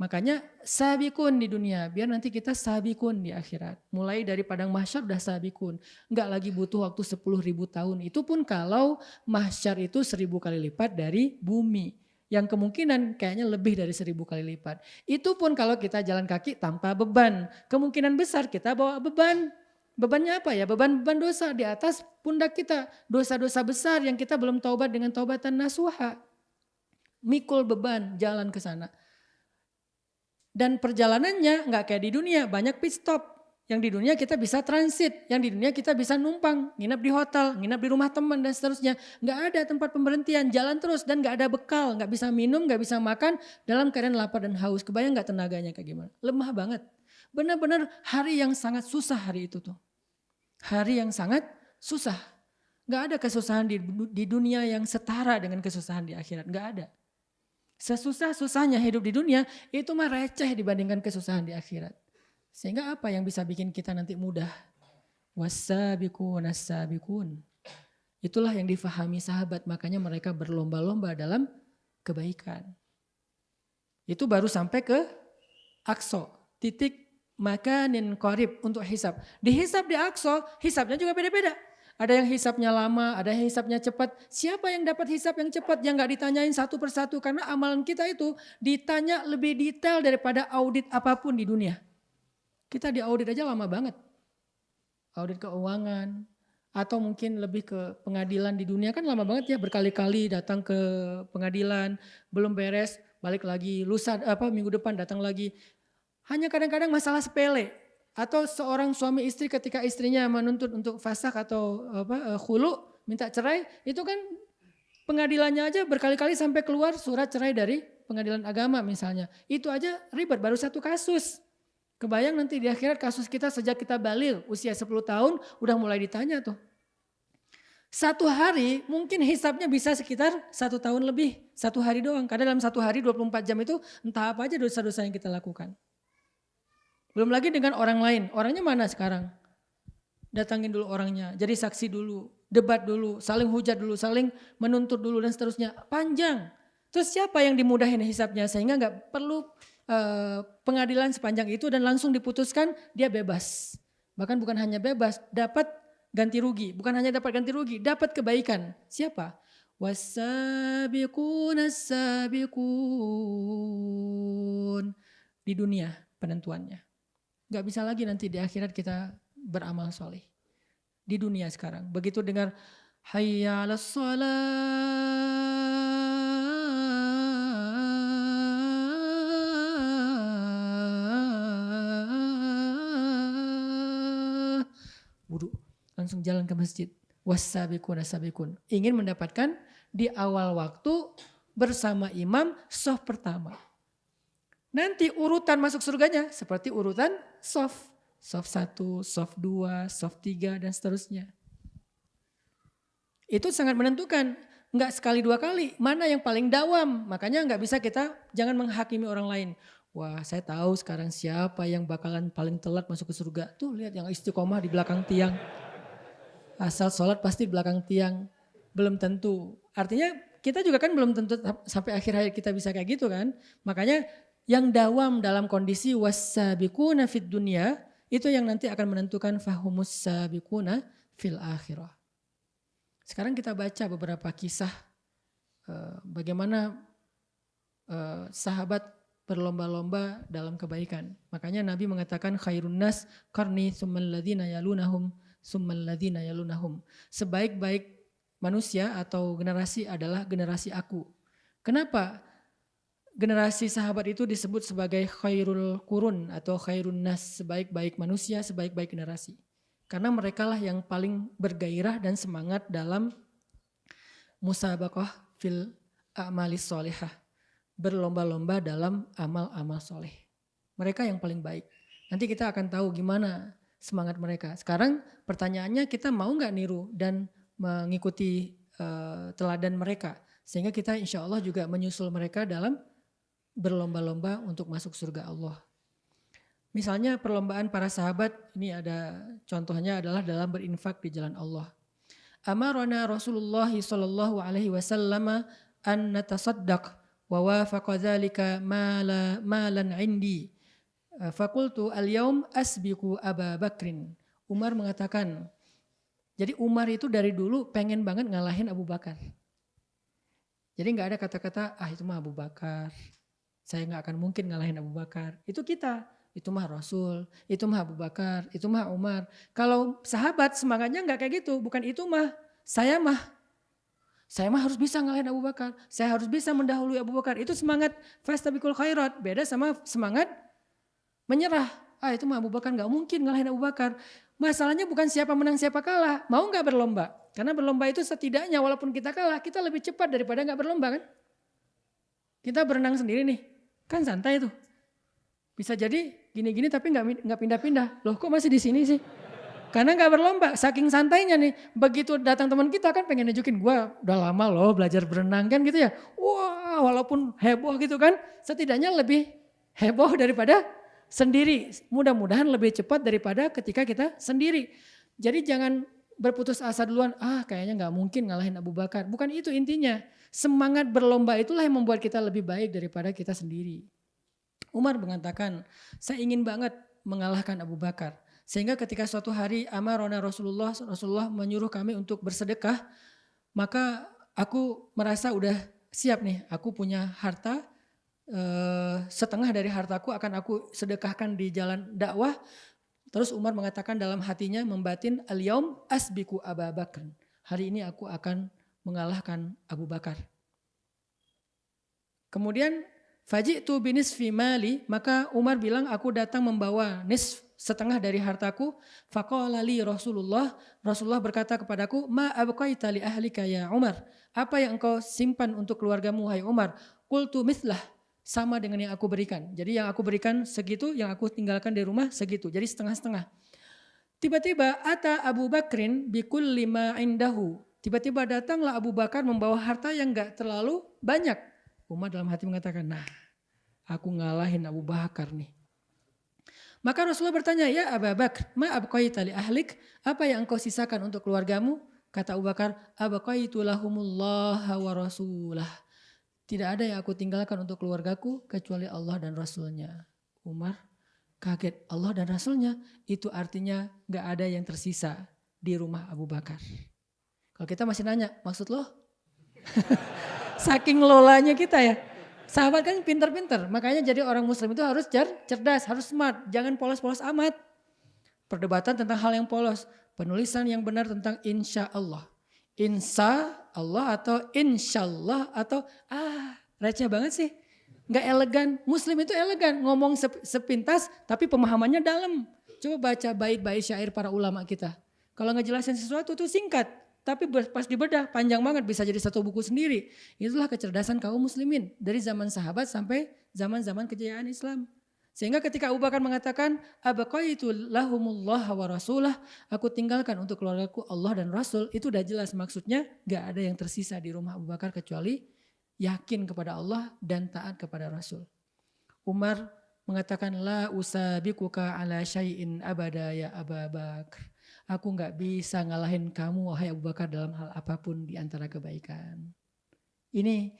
Makanya sabikun di dunia, biar nanti kita sabikun di akhirat. Mulai dari padang mahsyar udah sabikun. Enggak lagi butuh waktu 10 ribu tahun. Itu pun kalau mahsyar itu seribu kali lipat dari bumi. Yang kemungkinan kayaknya lebih dari seribu kali lipat. Itu pun kalau kita jalan kaki tanpa beban. Kemungkinan besar kita bawa beban. Bebannya apa ya? Beban-beban dosa di atas pundak kita. Dosa-dosa besar yang kita belum taubat dengan taubatan nasuha. Mikul beban jalan ke sana. Dan perjalanannya nggak kayak di dunia, banyak pit stop. Yang di dunia kita bisa transit, yang di dunia kita bisa numpang, nginap di hotel, nginap di rumah teman dan seterusnya. Nggak ada tempat pemberhentian, jalan terus dan nggak ada bekal, nggak bisa minum, nggak bisa makan dalam keadaan lapar dan haus. Kebayang nggak tenaganya kayak gimana? Lemah banget. Benar-benar hari yang sangat susah hari itu tuh. Hari yang sangat susah. Nggak ada kesusahan di, di dunia yang setara dengan kesusahan di akhirat. Nggak ada. Sesusah-susahnya hidup di dunia itu mah receh dibandingkan kesusahan di akhirat. Sehingga apa yang bisa bikin kita nanti mudah? Wasabikun asabikun. Itulah yang difahami sahabat, makanya mereka berlomba-lomba dalam kebaikan. Itu baru sampai ke akso, titik makanin korib untuk hisap. Dihisap di akso, hisapnya juga beda-beda. Ada yang hisapnya lama, ada yang hisapnya cepat. Siapa yang dapat hisap yang cepat yang nggak ditanyain satu persatu karena amalan kita itu ditanya lebih detail daripada audit apa pun di dunia. Kita di audit aja lama banget. Audit keuangan atau mungkin lebih ke pengadilan di dunia kan lama banget ya berkali-kali datang ke pengadilan belum beres balik lagi lusa apa minggu depan datang lagi hanya kadang-kadang masalah sepele atau seorang suami istri ketika istrinya menuntut untuk fasak atau apa khulu minta cerai itu kan pengadilannya aja berkali-kali sampai keluar surat cerai dari pengadilan agama misalnya. Itu aja ribet baru satu kasus. Kebayang nanti di akhirat kasus kita sejak kita balil usia 10 tahun udah mulai ditanya tuh. Satu hari mungkin hisapnya bisa sekitar satu tahun lebih. Satu hari doang. Karena dalam satu hari 24 jam itu entah apa aja dosa-dosa yang kita lakukan. Belum lagi dengan orang lain. Orangnya mana sekarang? Datangin dulu orangnya, jadi saksi dulu, debat dulu, saling hujat dulu, saling menuntut dulu dan seterusnya. Panjang. Terus siapa yang dimudahin hisapnya sehingga nggak perlu uh, pengadilan sepanjang itu dan langsung diputuskan dia bebas. Bahkan bukan hanya bebas, dapat ganti rugi. Bukan hanya dapat ganti rugi, dapat kebaikan. Siapa? Wasabiqun sabiqun di dunia penentuannya. Gak bisa lagi nanti di akhirat kita beramal soleh. Di dunia sekarang. Begitu dengar hayya ala Langsung jalan ke masjid. Wasabikun asabikun. Ingin mendapatkan di awal waktu bersama imam soft pertama. Nanti urutan masuk surganya seperti urutan soft. Soft 1, soft 2, soft 3 dan seterusnya. Itu sangat menentukan. Enggak sekali dua kali, mana yang paling dawam. Makanya enggak bisa kita jangan menghakimi orang lain. Wah saya tahu sekarang siapa yang bakalan paling telat masuk ke surga. Tuh lihat yang istiqomah di belakang tiang. Asal sholat pasti belakang tiang. Belum tentu. Artinya kita juga kan belum tentu sampai akhir hayat kita bisa kayak gitu kan. Makanya yang dawam dalam kondisi wasabiquna fid dunia itu yang nanti akan menentukan fahumus sabiquna fil akhirah. Sekarang kita baca beberapa kisah uh, bagaimana uh, sahabat berlomba-lomba dalam kebaikan. Makanya Nabi mengatakan khairun nas karni summal yalunahum summal ladzina yalunahum. Sebaik-baik manusia atau generasi adalah generasi aku. Kenapa? generasi sahabat itu disebut sebagai khairul kurun atau khairun nas, sebaik-baik manusia, sebaik-baik generasi. Karena mereka lah yang paling bergairah dan semangat dalam musabaqah fil a'malis solehah. Berlomba-lomba dalam amal-amal soleh. Mereka yang paling baik. Nanti kita akan tahu gimana semangat mereka. Sekarang pertanyaannya kita mau nggak niru dan mengikuti uh, teladan mereka. Sehingga kita insya Allah juga menyusul mereka dalam berlomba-lomba untuk masuk surga Allah. Misalnya perlombaan para sahabat, ini ada contohnya adalah dalam berinfak di jalan Allah. Amarona Rasulullah sallallahu alaihi wasallam an natasaddaq wa wafaqa mala malan indi. Fakultu al-yaum asbiku Aba Bakrin. Umar mengatakan, jadi Umar itu dari dulu pengen banget ngalahin Abu Bakar. Jadi nggak ada kata-kata, ah itu mah Abu Bakar. Saya nggak akan mungkin ngalahin Abu Bakar. Itu kita itu mah Rasul, itu mah Abu Bakar, itu mah Umar. Kalau sahabat semangatnya nggak kayak gitu, bukan itu mah, saya mah. Saya mah harus bisa ngalahin Abu Bakar, saya harus bisa mendahului Abu Bakar. Itu semangat fastabikul khairat, beda sama semangat menyerah. Ah itu mah Abu Bakar nggak mungkin ngalahin Abu Bakar. Masalahnya bukan siapa menang siapa kalah, mau nggak berlomba? Karena berlomba itu setidaknya walaupun kita kalah, kita lebih cepat daripada nggak berlomba kan? Kita berenang sendiri nih, kan santai tuh. Bisa jadi gini-gini tapi nggak nggak pindah-pindah. Loh kok masih di sini sih? Karena nggak berlomba, saking santainya nih. Begitu datang teman kita kan pengen nunjukin gue udah lama loh belajar berenang kan gitu ya. Wah walaupun heboh gitu kan, setidaknya lebih heboh daripada sendiri. Mudah-mudahan lebih cepat daripada ketika kita sendiri. Jadi jangan berputus asa duluan, ah kayaknya nggak mungkin ngalahin Abu Bakar. Bukan itu intinya. Semangat berlomba itulah yang membuat kita lebih baik daripada kita sendiri. Umar mengatakan, saya ingin banget mengalahkan Abu Bakar. Sehingga ketika suatu hari amarona Rasulullah, Rasulullah menyuruh kami untuk bersedekah, maka aku merasa udah siap nih, aku punya harta, eh, setengah dari hartaku akan aku sedekahkan di jalan dakwah. Terus Umar mengatakan dalam hatinya membatin al-yaum asbiku Abu Bakar. Hari ini aku akan mengalahkan Abu Bakar. Kemudian Faji tu binis mali, maka Umar bilang aku datang membawa nis setengah dari hartaku. Faqala Rasulullah, Rasulullah berkata kepadaku, "Ma abqaita li ahlika ya Umar?" Apa yang engkau simpan untuk keluargamu hai Umar? Qultu mithlah, sama dengan yang aku berikan. Jadi yang aku berikan segitu, yang aku tinggalkan di rumah segitu. Jadi setengah-setengah. Tiba-tiba ata Abu Bakrin bikul lima indahu. Tiba-tiba datanglah Abu Bakar membawa harta yang enggak terlalu banyak. Umar dalam hati mengatakan, nah aku ngalahin Abu Bakar nih. Maka Rasulullah bertanya, ya Abu Bakar, ma abqaita li ahlik? Apa yang engkau sisakan untuk keluargamu? Kata Abu Bakar, abqaitu lahumullah wa rasulah. Tidak ada yang aku tinggalkan untuk keluargaku kecuali Allah dan Rasulnya. Umar kaget Allah dan Rasulnya itu artinya gak ada yang tersisa di rumah Abu Bakar. Kalau kita masih nanya, maksud lo? <laughs> Saking lolanya kita ya. Sahabat kan pinter-pinter, makanya jadi orang muslim itu harus cer cerdas, harus smart, jangan polos-polos amat. Perdebatan tentang hal yang polos, penulisan yang benar tentang insya Allah. Insya Allah atau insya Allah atau ah receh banget sih. Gak elegan, muslim itu elegan, ngomong sepintas tapi pemahamannya dalam. Coba baca bait-bait syair para ulama kita. Kalau ngejelasin sesuatu itu singkat, tapi pas dibedah panjang banget bisa jadi satu buku sendiri. Itulah kecerdasan kaum muslimin dari zaman sahabat sampai zaman-zaman kejayaan Islam. Sehingga ketika Abu Bakar mengatakan, Abaqaitu lahumullah wa rasulah, aku tinggalkan untuk keluargaku Allah dan Rasul, itu udah jelas maksudnya gak ada yang tersisa di rumah Abu Bakar kecuali yakin kepada Allah dan taat kepada Rasul. Umar mengatakan, La usabikuka ala syai'in abada ya Abu Bakar. Aku nggak bisa ngalahin kamu wahai Abu Bakar dalam hal apa pun di antara kebaikan. Ini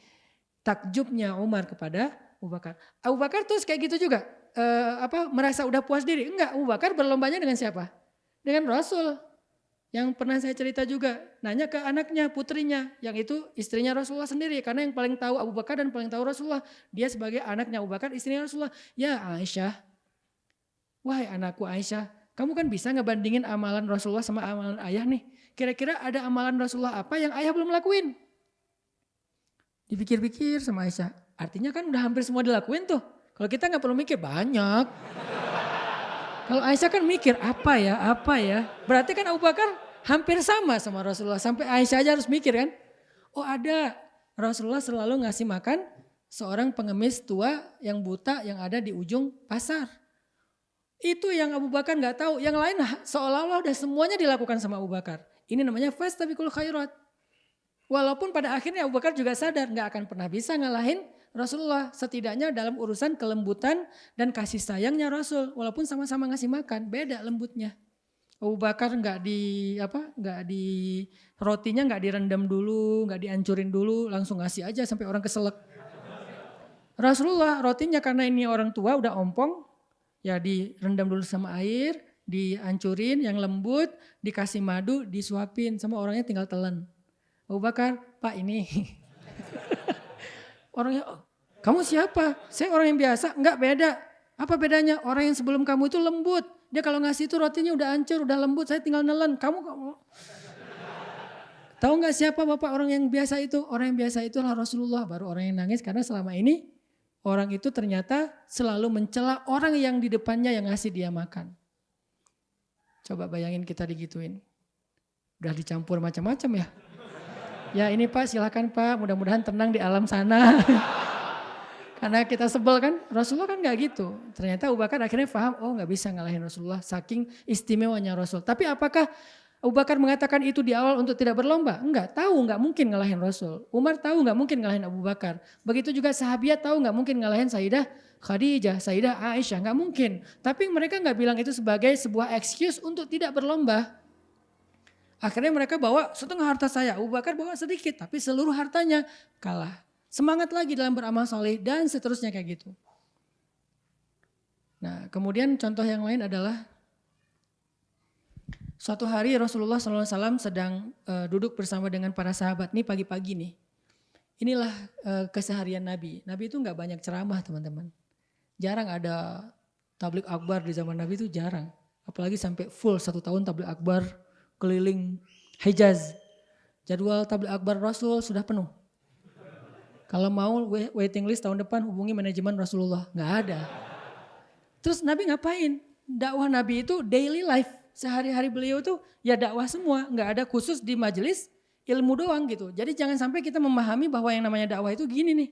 takjubnya Umar kepada Abu Bakar. Abu Bakar terus kayak gitu juga. E, apa merasa udah puas diri? Enggak, Abu Bakar berlombanya dengan siapa? Dengan Rasul. Yang pernah saya cerita juga, nanya ke anaknya, putrinya, yang itu istrinya Rasulullah sendiri. Karena yang paling tahu Abu Bakar dan paling tahu Rasulullah. Dia sebagai anaknya Abu Bakar, istrinya Rasulullah. Ya Aisyah, wahai anakku Aisyah, kamu kan bisa ngebandingin amalan Rasulullah sama amalan ayah nih. Kira-kira ada amalan Rasulullah apa yang ayah belum lakuin? Dipikir-pikir sama Aisyah. Artinya kan udah hampir semua dilakuin tuh. Kalau kita nggak perlu mikir banyak. Kalau Aisyah kan mikir apa ya, apa ya. Berarti kan Abu Bakar hampir sama sama Rasulullah. Sampai Aisyah aja harus mikir kan. Oh ada, Rasulullah selalu ngasih makan seorang pengemis tua yang buta yang ada di ujung pasar. Itu yang Abu Bakar nggak tahu. Yang lain seolah-olah udah semuanya dilakukan sama Abu Bakar. Ini namanya tapi khairat. Walaupun pada akhirnya Abu Bakar juga sadar nggak akan pernah bisa ngalahin Rasulullah. Setidaknya dalam urusan kelembutan dan kasih sayangnya Rasul. Walaupun sama-sama ngasih makan, beda lembutnya. Abu Bakar nggak di apa nggak di rotinya nggak direndam dulu nggak dihancurin dulu langsung ngasih aja sampai orang keselak Rasulullah rotinya karena ini orang tua udah ompong ya direndam dulu sama air dihancurin yang lembut dikasih madu disuapin sama orangnya tinggal telan Abu Bakar Pak ini <laughs> orangnya oh, kamu siapa saya orang yang biasa nggak beda apa bedanya orang yang sebelum kamu itu lembut dia kalau ngasih itu rotinya udah hancur, udah lembut, saya tinggal nelen. Kamu kamu Tahu nggak siapa bapak orang yang biasa itu? Orang yang biasa itu adalah Rasulullah, baru orang yang nangis karena selama ini orang itu ternyata selalu mencela orang yang di depannya yang ngasih dia makan. Coba bayangin kita digituin. Udah dicampur macam-macam ya. Ya ini Pak silakan Pak, mudah-mudahan tenang di alam sana. <laughs> Karena kita sebel kan, Rasulullah kan gak gitu. Ternyata Abu Bakar akhirnya paham, oh gak bisa ngalahin Rasulullah, saking istimewanya Rasul. Tapi apakah Abu Bakar mengatakan itu di awal untuk tidak berlomba? Enggak, tahu nggak mungkin ngalahin Rasul. Umar tahu nggak mungkin ngalahin Abu Bakar. Begitu juga sahabat tahu nggak mungkin ngalahin Sayyidah Khadijah, Sayyidah Aisyah, nggak mungkin. Tapi mereka nggak bilang itu sebagai sebuah excuse untuk tidak berlomba. Akhirnya mereka bawa setengah harta saya, Abu Bakar bawa sedikit, tapi seluruh hartanya kalah. Semangat lagi dalam beramal soleh dan seterusnya kayak gitu. Nah kemudian contoh yang lain adalah suatu hari Rasulullah SAW sedang uh, duduk bersama dengan para sahabat nih pagi-pagi nih. Inilah uh, keseharian Nabi. Nabi itu nggak banyak ceramah teman-teman. Jarang ada tablik akbar di zaman Nabi itu jarang. Apalagi sampai full satu tahun tablik akbar keliling Hijaz. Jadwal tablik akbar Rasul sudah penuh. Kalau mau waiting list tahun depan hubungi manajemen Rasulullah. Nggak ada. Terus Nabi ngapain? Dakwah Nabi itu daily life. Sehari-hari beliau tuh ya dakwah semua. Nggak ada khusus di majelis ilmu doang gitu. Jadi jangan sampai kita memahami bahwa yang namanya dakwah itu gini nih.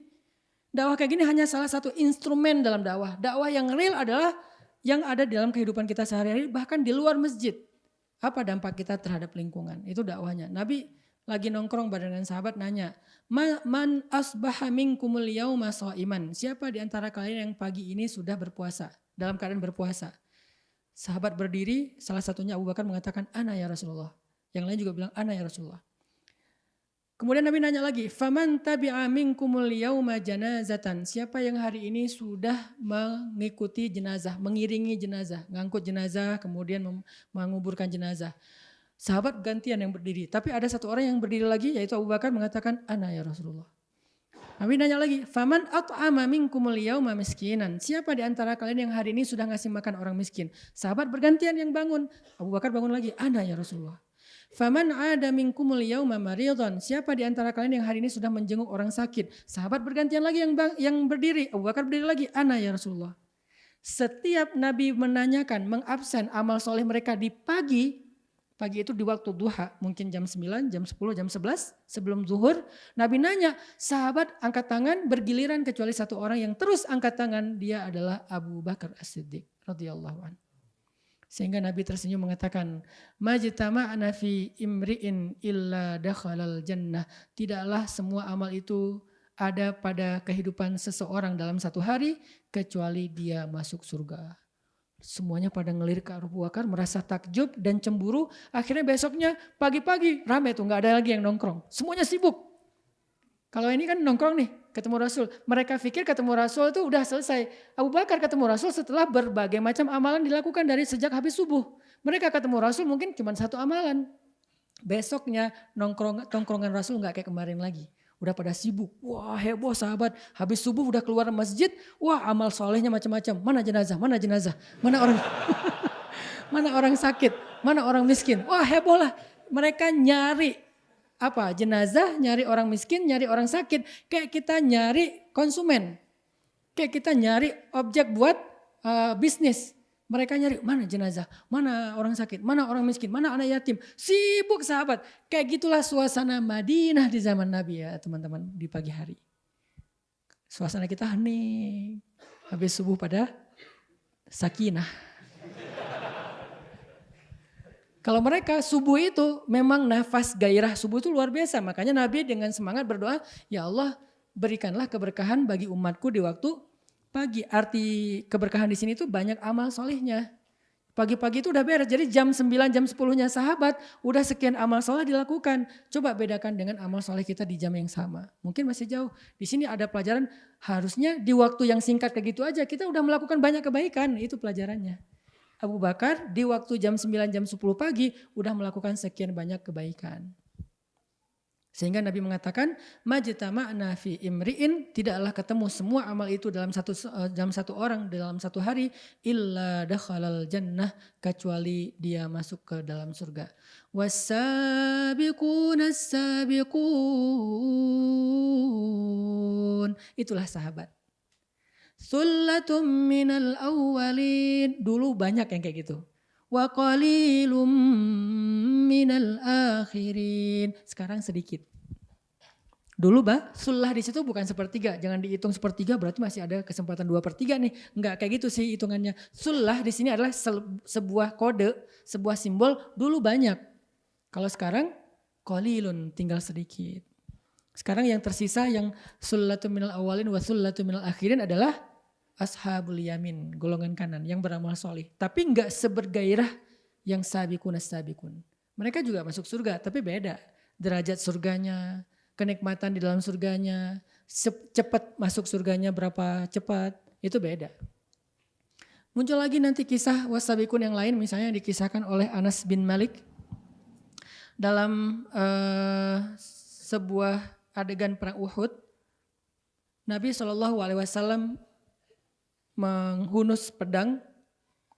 Dakwah kayak gini hanya salah satu instrumen dalam dakwah. Dakwah yang real adalah yang ada dalam kehidupan kita sehari-hari bahkan di luar masjid. Apa dampak kita terhadap lingkungan? Itu dakwahnya. Nabi lagi nongkrong bareng dengan sahabat nanya, "Man asbaha minkumul yauma iman. Siapa di antara kalian yang pagi ini sudah berpuasa, dalam keadaan berpuasa? Sahabat berdiri, salah satunya Abu Bakar mengatakan, "Ana ya Rasulullah." Yang lain juga bilang, "Ana ya Rasulullah." Kemudian Nabi nanya lagi, "Faman tabi'a minkumul yauma janazatan?" Siapa yang hari ini sudah mengikuti jenazah, mengiringi jenazah, ngangkut jenazah, kemudian menguburkan jenazah. Sahabat gantian yang berdiri. Tapi ada satu orang yang berdiri lagi yaitu Abu Bakar mengatakan, Ana ya Rasulullah. Nabi nanya lagi, Faman at'ama minkumul yauma miskinan. Siapa di antara kalian yang hari ini sudah ngasih makan orang miskin? Sahabat bergantian yang bangun. Abu Bakar bangun lagi, Ana ya Rasulullah. Faman ada minkumul yauma maridon. Siapa di antara kalian yang hari ini sudah menjenguk orang sakit? Sahabat bergantian lagi yang bang, yang berdiri. Abu Bakar berdiri lagi, Ana ya Rasulullah. Setiap Nabi menanyakan, mengabsen amal soleh mereka di pagi, Pagi itu di waktu duha, mungkin jam 9, jam 10, jam 11 sebelum zuhur. Nabi nanya, sahabat angkat tangan bergiliran kecuali satu orang yang terus angkat tangan. Dia adalah Abu Bakar As-Siddiq radhiyallahu anhu. Sehingga Nabi tersenyum mengatakan, Majtama'na fi imri'in illa dakhalal jannah. Tidaklah semua amal itu ada pada kehidupan seseorang dalam satu hari kecuali dia masuk surga. Semuanya pada ngelirik ke Abu Bakar merasa takjub dan cemburu. Akhirnya besoknya pagi-pagi rame tuh nggak ada lagi yang nongkrong. Semuanya sibuk. Kalau ini kan nongkrong nih ketemu Rasul. Mereka pikir ketemu Rasul itu udah selesai. Abu Bakar ketemu Rasul setelah berbagai macam amalan dilakukan dari sejak habis subuh. Mereka ketemu Rasul mungkin cuma satu amalan. Besoknya nongkrong nongkrongan Rasul nggak kayak kemarin lagi udah pada sibuk. Wah heboh sahabat, habis subuh udah keluar masjid, wah amal solehnya macam-macam. Mana jenazah, mana jenazah, mana orang <laughs> mana orang sakit, mana orang miskin. Wah heboh lah, mereka nyari apa jenazah, nyari orang miskin, nyari orang sakit. Kayak kita nyari konsumen, kayak kita nyari objek buat uh, bisnis. Mereka nyari mana jenazah, mana orang sakit, mana orang miskin, mana anak yatim. Sibuk sahabat. Kayak gitulah suasana Madinah di zaman Nabi ya teman-teman di pagi hari. Suasana kita hening. Habis subuh pada sakinah. Kalau mereka subuh itu memang nafas gairah subuh itu luar biasa. Makanya Nabi dengan semangat berdoa, ya Allah berikanlah keberkahan bagi umatku di waktu pagi. Arti keberkahan di sini tuh banyak amal solehnya. Pagi-pagi itu udah beres. Jadi jam 9, jam 10-nya sahabat, udah sekian amal soleh dilakukan. Coba bedakan dengan amal soleh kita di jam yang sama. Mungkin masih jauh. Di sini ada pelajaran, harusnya di waktu yang singkat kayak gitu aja, kita udah melakukan banyak kebaikan. Itu pelajarannya. Abu Bakar di waktu jam 9, jam 10 pagi, udah melakukan sekian banyak kebaikan. Sehingga Nabi mengatakan majtama'na fi imri'in tidaklah ketemu semua amal itu dalam satu eh, dalam satu orang dalam satu hari illa dakhalal jannah kecuali dia masuk ke dalam surga. Wasabiquna sabiqun. Itulah sahabat. Sullatum minal awwalin. Dulu banyak yang kayak gitu. Wa qalilum minal akhirin. Sekarang sedikit. Dulu bah, sulah di situ bukan sepertiga, jangan dihitung sepertiga berarti masih ada kesempatan dua per tiga nih. Enggak kayak gitu sih hitungannya. Sulah di sini adalah sebuah kode, sebuah simbol dulu banyak. Kalau sekarang qalilun tinggal sedikit. Sekarang yang tersisa yang sullatu minal awalin wa sullatu minal akhirin adalah ashabul yamin, golongan kanan yang beramal soleh. Tapi enggak sebergairah yang sabikun sabikun. Mereka juga masuk surga, tapi beda. Derajat surganya, kenikmatan di dalam surganya, cepat masuk surganya berapa cepat, itu beda. Muncul lagi nanti kisah wasabikun yang lain, misalnya dikisahkan oleh Anas bin Malik dalam uh, sebuah adegan perang Uhud. Nabi Shallallahu Alaihi Wasallam menghunus pedang,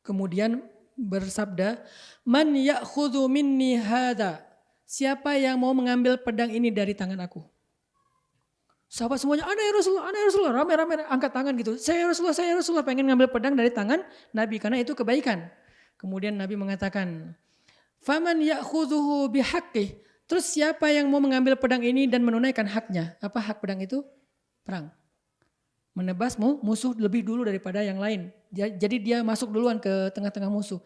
kemudian bersabda, "Man ya'khudhu minni hadha?" Siapa yang mau mengambil pedang ini dari tangan aku? Sahabat semuanya, ana ya Rasulullah, ana ya Rasulullah, rame-rame angkat tangan gitu. Saya ya Rasulullah, saya ya Rasulullah pengen ngambil pedang dari tangan Nabi karena itu kebaikan. Kemudian Nabi mengatakan, "Faman ya'khudhuhu bihaqqih?" Terus siapa yang mau mengambil pedang ini dan menunaikan haknya? Apa hak pedang itu? Perang. Menebas musuh lebih dulu daripada yang lain. Jadi dia masuk duluan ke tengah-tengah musuh.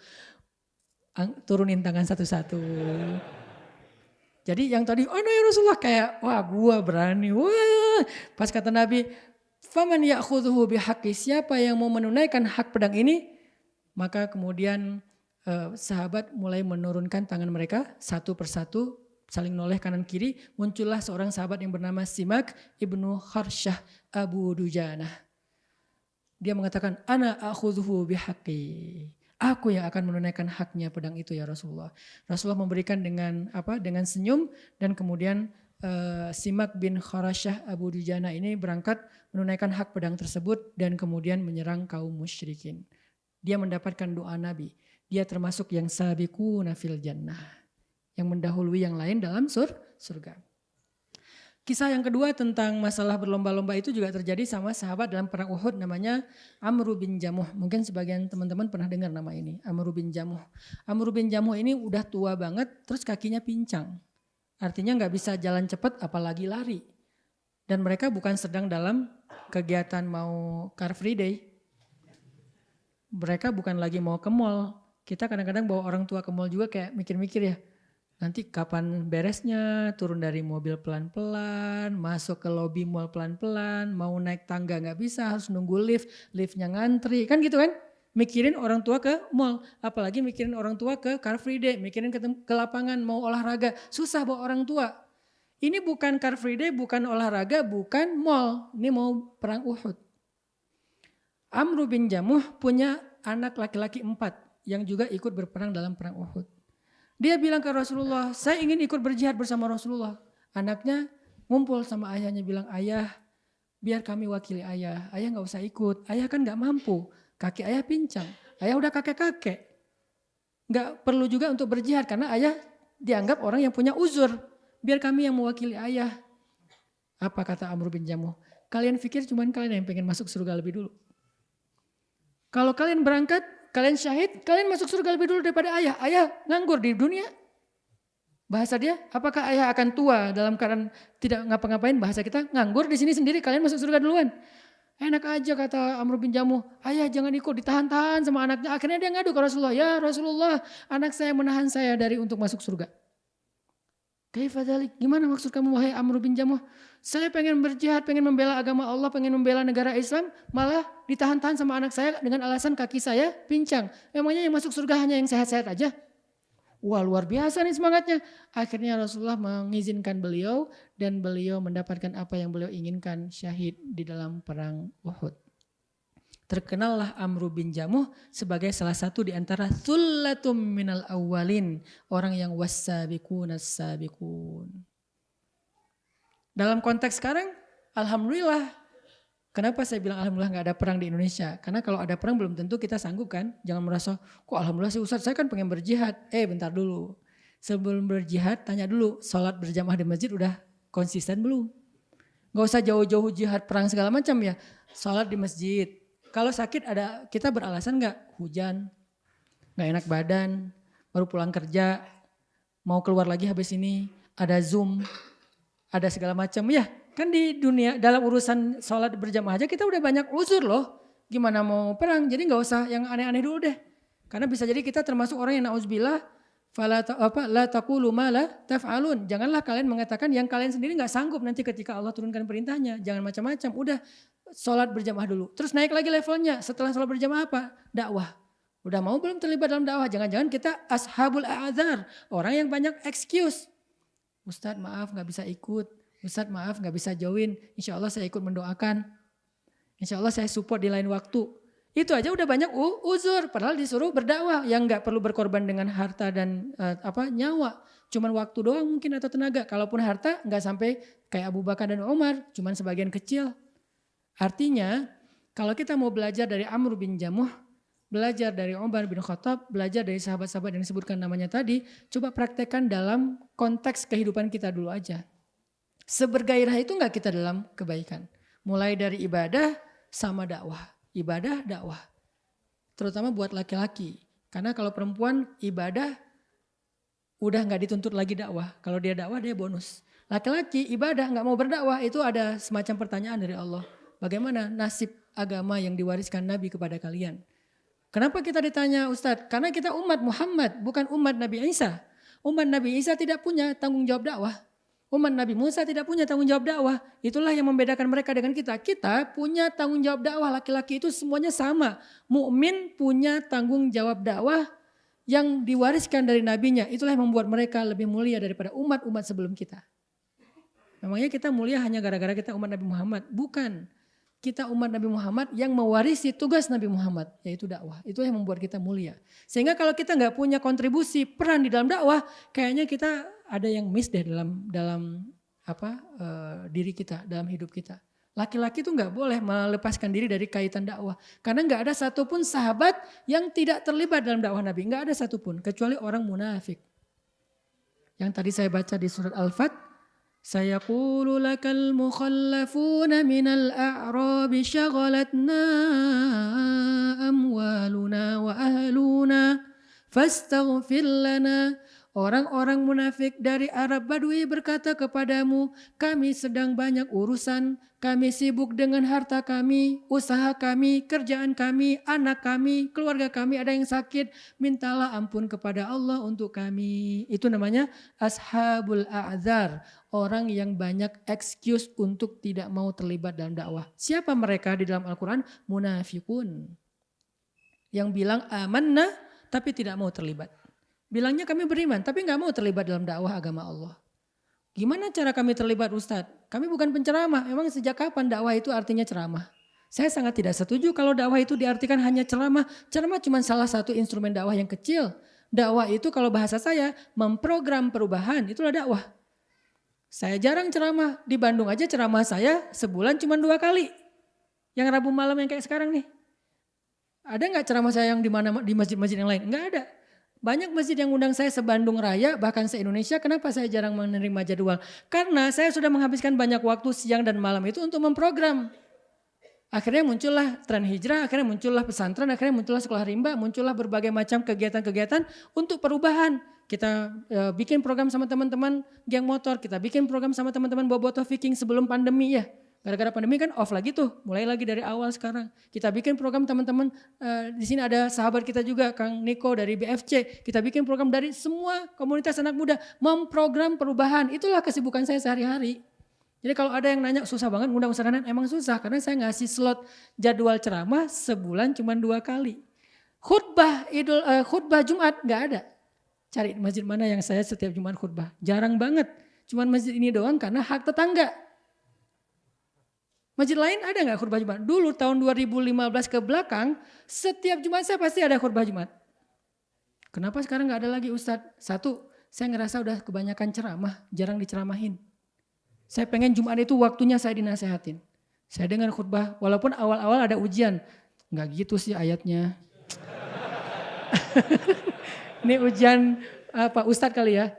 Turunin tangan satu-satu. Jadi yang tadi, oh no ya Rasulullah kayak, wah gua berani, wah. Pas kata Nabi, faman ya'khudhuhu bihaqi, siapa yang mau menunaikan hak pedang ini, maka kemudian eh, sahabat mulai menurunkan tangan mereka satu persatu, saling noleh kanan kiri, muncullah seorang sahabat yang bernama Simak ibnu Kharsyah Abu Dujanah. Dia mengatakan, ana akhudhuhu bihaqi. Aku yang akan menunaikan haknya pedang itu ya Rasulullah. Rasulullah memberikan dengan apa? Dengan senyum dan kemudian uh, Simak bin Kharasyah Abu Dujana ini berangkat menunaikan hak pedang tersebut dan kemudian menyerang kaum musyrikin. Dia mendapatkan doa Nabi. Dia termasuk yang sabiku nafil jannah. Yang mendahului yang lain dalam sur surga. Kisah yang kedua tentang masalah berlomba-lomba itu juga terjadi sama sahabat dalam perang Uhud namanya Amr bin Jamuh. Mungkin sebagian teman-teman pernah dengar nama ini, Amr bin Jamuh. Amr bin Jamuh ini udah tua banget terus kakinya pincang. Artinya nggak bisa jalan cepat apalagi lari. Dan mereka bukan sedang dalam kegiatan mau Car Free Day. Mereka bukan lagi mau ke mall. Kita kadang-kadang bawa orang tua ke mall juga kayak mikir-mikir ya, Nanti kapan beresnya, turun dari mobil pelan-pelan, masuk ke lobi mall pelan-pelan, mau naik tangga nggak bisa, harus nunggu lift, liftnya ngantri, kan gitu kan? Mikirin orang tua ke mall, apalagi mikirin orang tua ke Car Free Day, mikirin ke, ke lapangan mau olahraga, susah bawa orang tua. Ini bukan Car Free Day, bukan olahraga, bukan mall, ini mau perang Uhud. Amru bin Jamuh punya anak laki-laki empat yang juga ikut berperang dalam perang Uhud. Dia bilang ke Rasulullah, saya ingin ikut berjihad bersama Rasulullah. Anaknya ngumpul sama ayahnya bilang, ayah biar kami wakili ayah. Ayah nggak usah ikut, ayah kan nggak mampu. Kaki ayah pincang, ayah udah kakek-kakek. Nggak perlu juga untuk berjihad karena ayah dianggap orang yang punya uzur. Biar kami yang mewakili ayah. Apa kata Amr bin Jamuh? Kalian pikir cuman kalian yang pengen masuk surga lebih dulu. Kalau kalian berangkat, Kalian syahid, kalian masuk surga lebih dulu daripada ayah. Ayah nganggur di dunia. Bahasa dia, apakah ayah akan tua dalam keadaan tidak ngapa-ngapain? Bahasa kita, nganggur di sini sendiri, kalian masuk surga duluan. Enak aja kata Amr bin Jamuh, ayah jangan ikut, ditahan-tahan sama anaknya. Akhirnya dia ngadu ke Rasulullah, ya Rasulullah, anak saya menahan saya dari untuk masuk surga. Kaifadalik, gimana maksud kamu wahai Amr bin Jamuh? Saya pengen berjihad, pengen membela agama Allah, pengen membela negara Islam, malah ditahan-tahan sama anak saya dengan alasan kaki saya pincang. Memangnya yang masuk surga hanya yang sehat-sehat aja? Wah luar biasa nih semangatnya. Akhirnya Rasulullah mengizinkan beliau dan beliau mendapatkan apa yang beliau inginkan syahid di dalam perang Uhud. Terkenallah Amr bin Jamuh sebagai salah satu di antara thullatum minal awalin. Orang yang wasabiqun as-sabiqun. Dalam konteks sekarang, Alhamdulillah. Kenapa saya bilang Alhamdulillah nggak ada perang di Indonesia? Karena kalau ada perang belum tentu kita sanggup kan. Jangan merasa, kok Alhamdulillah sih Ustaz saya kan pengen berjihad. Eh bentar dulu. Sebelum berjihad tanya dulu, sholat berjamaah di masjid udah konsisten belum? Gak usah jauh-jauh jihad perang segala macam ya. Sholat di masjid, kalau sakit ada kita beralasan nggak hujan, nggak enak badan, baru pulang kerja, mau keluar lagi habis ini, ada zoom, ada segala macam ya. Kan di dunia dalam urusan sholat berjamaah aja kita udah banyak uzur loh. Gimana mau perang? Jadi nggak usah yang aneh-aneh dulu deh. Karena bisa jadi kita termasuk orang yang nauzubillah fala apa la taqulu ma la taf'alun. Janganlah kalian mengatakan yang kalian sendiri nggak sanggup nanti ketika Allah turunkan perintahnya. Jangan macam-macam. Udah sholat berjamaah dulu. Terus naik lagi levelnya. Setelah sholat berjamaah apa? Dakwah. Udah mau belum terlibat dalam dakwah? Jangan-jangan kita ashabul a'adzar. Orang yang banyak excuse. Ustadz maaf gak bisa ikut. Ustadz maaf gak bisa join. Insya Allah saya ikut mendoakan. Insya Allah saya support di lain waktu. Itu aja udah banyak uzur. Padahal disuruh berdakwah. Yang gak perlu berkorban dengan harta dan uh, apa nyawa. Cuman waktu doang mungkin atau tenaga. Kalaupun harta gak sampai kayak Abu Bakar dan Umar. Cuman sebagian kecil. Artinya kalau kita mau belajar dari Amr bin Jamuh, belajar dari Umar bin Khattab, belajar dari sahabat-sahabat yang disebutkan namanya tadi, coba praktekkan dalam konteks kehidupan kita dulu aja. Sebergairah itu enggak kita dalam kebaikan. Mulai dari ibadah sama dakwah. Ibadah, dakwah. Terutama buat laki-laki. Karena kalau perempuan ibadah udah nggak dituntut lagi dakwah. Kalau dia dakwah dia bonus. Laki-laki ibadah nggak mau berdakwah itu ada semacam pertanyaan dari Allah. Bagaimana nasib agama yang diwariskan Nabi kepada kalian? Kenapa kita ditanya Ustadz? Karena kita umat Muhammad, bukan umat Nabi Isa. Umat Nabi Isa tidak punya tanggung jawab dakwah. Umat Nabi Musa tidak punya tanggung jawab dakwah. Itulah yang membedakan mereka dengan kita. Kita punya tanggung jawab dakwah. Laki-laki itu semuanya sama. Mukmin punya tanggung jawab dakwah yang diwariskan dari nabinya. Itulah yang membuat mereka lebih mulia daripada umat-umat sebelum kita. Memangnya kita mulia hanya gara-gara kita umat Nabi Muhammad? Bukan kita umat Nabi Muhammad yang mewarisi tugas Nabi Muhammad yaitu dakwah. Itu yang membuat kita mulia. Sehingga kalau kita nggak punya kontribusi peran di dalam dakwah, kayaknya kita ada yang miss deh dalam dalam apa uh, diri kita, dalam hidup kita. Laki-laki itu nggak boleh melepaskan diri dari kaitan dakwah. Karena nggak ada satupun sahabat yang tidak terlibat dalam dakwah Nabi. Nggak ada satupun, kecuali orang munafik. Yang tadi saya baca di surat Al-Fat, سيقول لك المخلفون من الأعراب شغلتنا أموالنا وأهلنا فاستغفر لنا Orang-orang munafik dari Arab Badui berkata kepadamu, kami sedang banyak urusan, kami sibuk dengan harta kami, usaha kami, kerjaan kami, anak kami, keluarga kami ada yang sakit, mintalah ampun kepada Allah untuk kami. Itu namanya ashabul a'zar, orang yang banyak excuse untuk tidak mau terlibat dalam dakwah. Siapa mereka di dalam Al-Quran? Munafikun. Yang bilang amanah tapi tidak mau terlibat. Bilangnya kami beriman, tapi nggak mau terlibat dalam dakwah agama Allah. Gimana cara kami terlibat Ustadz? Kami bukan penceramah, emang sejak kapan dakwah itu artinya ceramah? Saya sangat tidak setuju kalau dakwah itu diartikan hanya ceramah. Ceramah cuma salah satu instrumen dakwah yang kecil. Dakwah itu kalau bahasa saya memprogram perubahan, itulah dakwah. Saya jarang ceramah, di Bandung aja ceramah saya sebulan cuma dua kali. Yang Rabu malam yang kayak sekarang nih. Ada nggak ceramah saya yang di mana di masjid-masjid yang lain? Enggak ada. Banyak masjid yang undang saya se-Bandung Raya, bahkan se-Indonesia. Kenapa saya jarang menerima jadwal? Karena saya sudah menghabiskan banyak waktu siang dan malam itu untuk memprogram. Akhirnya muncullah tren hijrah, akhirnya muncullah pesantren, akhirnya muncullah sekolah rimba, muncullah berbagai macam kegiatan-kegiatan untuk perubahan. Kita e, bikin program sama teman-teman geng motor, kita bikin program sama teman-teman bobotoh viking sebelum pandemi ya. Gara-gara pandemi kan off lagi tuh, mulai lagi dari awal sekarang. Kita bikin program teman-teman, uh, di sini ada sahabat kita juga, Kang Niko dari BFC. Kita bikin program dari semua komunitas anak muda, memprogram perubahan. Itulah kesibukan saya sehari-hari. Jadi kalau ada yang nanya susah banget ngundang Ustaz emang susah karena saya ngasih slot jadwal ceramah sebulan cuma dua kali. Khutbah Idul uh, khutbah Jumat nggak ada. Cari masjid mana yang saya setiap Jumat khutbah. Jarang banget. Cuman masjid ini doang karena hak tetangga. Masjid lain ada nggak khutbah Jumat? Dulu tahun 2015 ke belakang, setiap Jumat saya pasti ada khutbah Jumat. Kenapa sekarang nggak ada lagi Ustadz? Satu, saya ngerasa udah kebanyakan ceramah, jarang diceramahin. Saya pengen Jumat itu waktunya saya dinasehatin. Saya dengar khutbah, walaupun awal-awal ada ujian. Nggak gitu sih ayatnya. <laughs> Ini ujian apa Ustadz kali ya.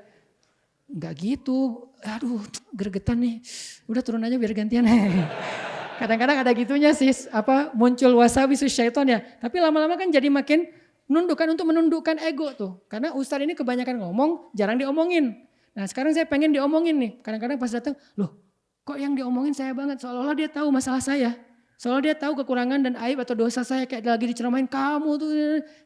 Nggak gitu, aduh gregetan nih. Udah turun aja biar gantian. <laughs> Kadang-kadang ada gitunya sih, apa muncul wasabi syaiton ya. Tapi lama-lama kan jadi makin nundukkan untuk menundukkan ego tuh. Karena ustadz ini kebanyakan ngomong, jarang diomongin. Nah sekarang saya pengen diomongin nih. Kadang-kadang pas datang, loh kok yang diomongin saya banget. Seolah-olah dia tahu masalah saya. Seolah dia tahu kekurangan dan aib atau dosa saya kayak lagi diceramain kamu tuh.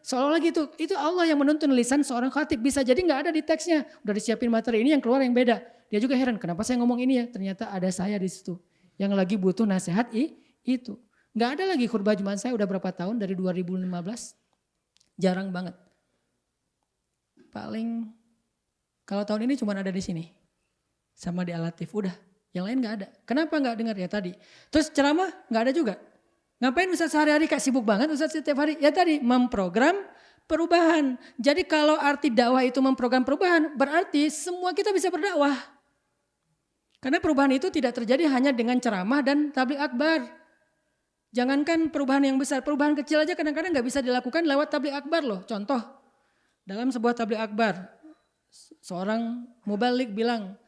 Seolah gitu. Itu Allah yang menuntun lisan seorang khatib. Bisa jadi nggak ada di teksnya. Udah disiapin materi ini yang keluar yang beda. Dia juga heran kenapa saya ngomong ini ya. Ternyata ada saya di situ yang lagi butuh nasihat i, itu. Nggak ada lagi khutbah Jumat saya udah berapa tahun dari 2015. Jarang banget. Paling kalau tahun ini cuma ada di sini. Sama di Alatif udah. Yang lain nggak ada. Kenapa nggak dengar ya tadi? Terus ceramah nggak ada juga. Ngapain Ustaz sehari-hari kayak sibuk banget Ustaz setiap hari? Ya tadi memprogram perubahan. Jadi kalau arti dakwah itu memprogram perubahan berarti semua kita bisa berdakwah. Karena perubahan itu tidak terjadi hanya dengan ceramah dan tablik akbar. Jangankan perubahan yang besar, perubahan kecil aja kadang-kadang nggak bisa dilakukan lewat tablik akbar loh. Contoh, dalam sebuah tablik akbar, seorang mubalik bilang,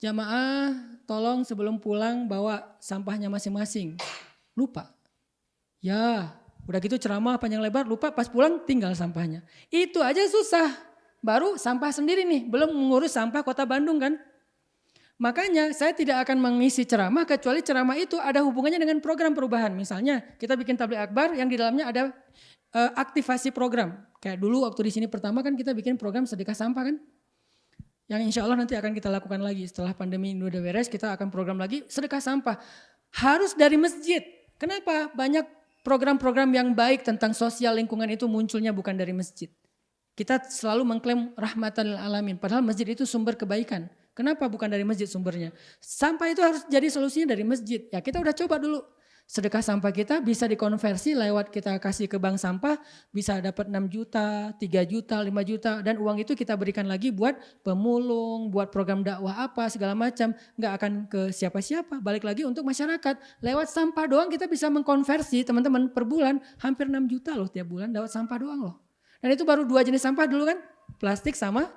jamaah tolong sebelum pulang bawa sampahnya masing-masing. Lupa. Ya, udah gitu ceramah panjang lebar, lupa pas pulang tinggal sampahnya. Itu aja susah. Baru sampah sendiri nih, belum mengurus sampah kota Bandung kan. Makanya saya tidak akan mengisi ceramah kecuali ceramah itu ada hubungannya dengan program perubahan. Misalnya kita bikin tablik akbar yang di dalamnya ada uh, aktivasi program. Kayak dulu waktu di sini pertama kan kita bikin program sedekah sampah kan. Yang insya Allah nanti akan kita lakukan lagi setelah pandemi ini udah beres kita akan program lagi sedekah sampah. Harus dari masjid. Kenapa? Banyak program-program yang baik tentang sosial lingkungan itu munculnya bukan dari masjid. Kita selalu mengklaim rahmatan alamin. Padahal masjid itu sumber kebaikan. Kenapa bukan dari masjid sumbernya? Sampah itu harus jadi solusinya dari masjid. Ya kita udah coba dulu. Sedekah sampah kita bisa dikonversi lewat kita kasih ke bank sampah. Bisa dapat 6 juta, 3 juta, 5 juta. Dan uang itu kita berikan lagi buat pemulung, buat program dakwah apa segala macam. Nggak akan ke siapa-siapa. Balik lagi untuk masyarakat. Lewat sampah doang kita bisa mengkonversi teman-teman per bulan. Hampir 6 juta loh tiap bulan lewat sampah doang loh. Dan itu baru dua jenis sampah dulu kan. Plastik sama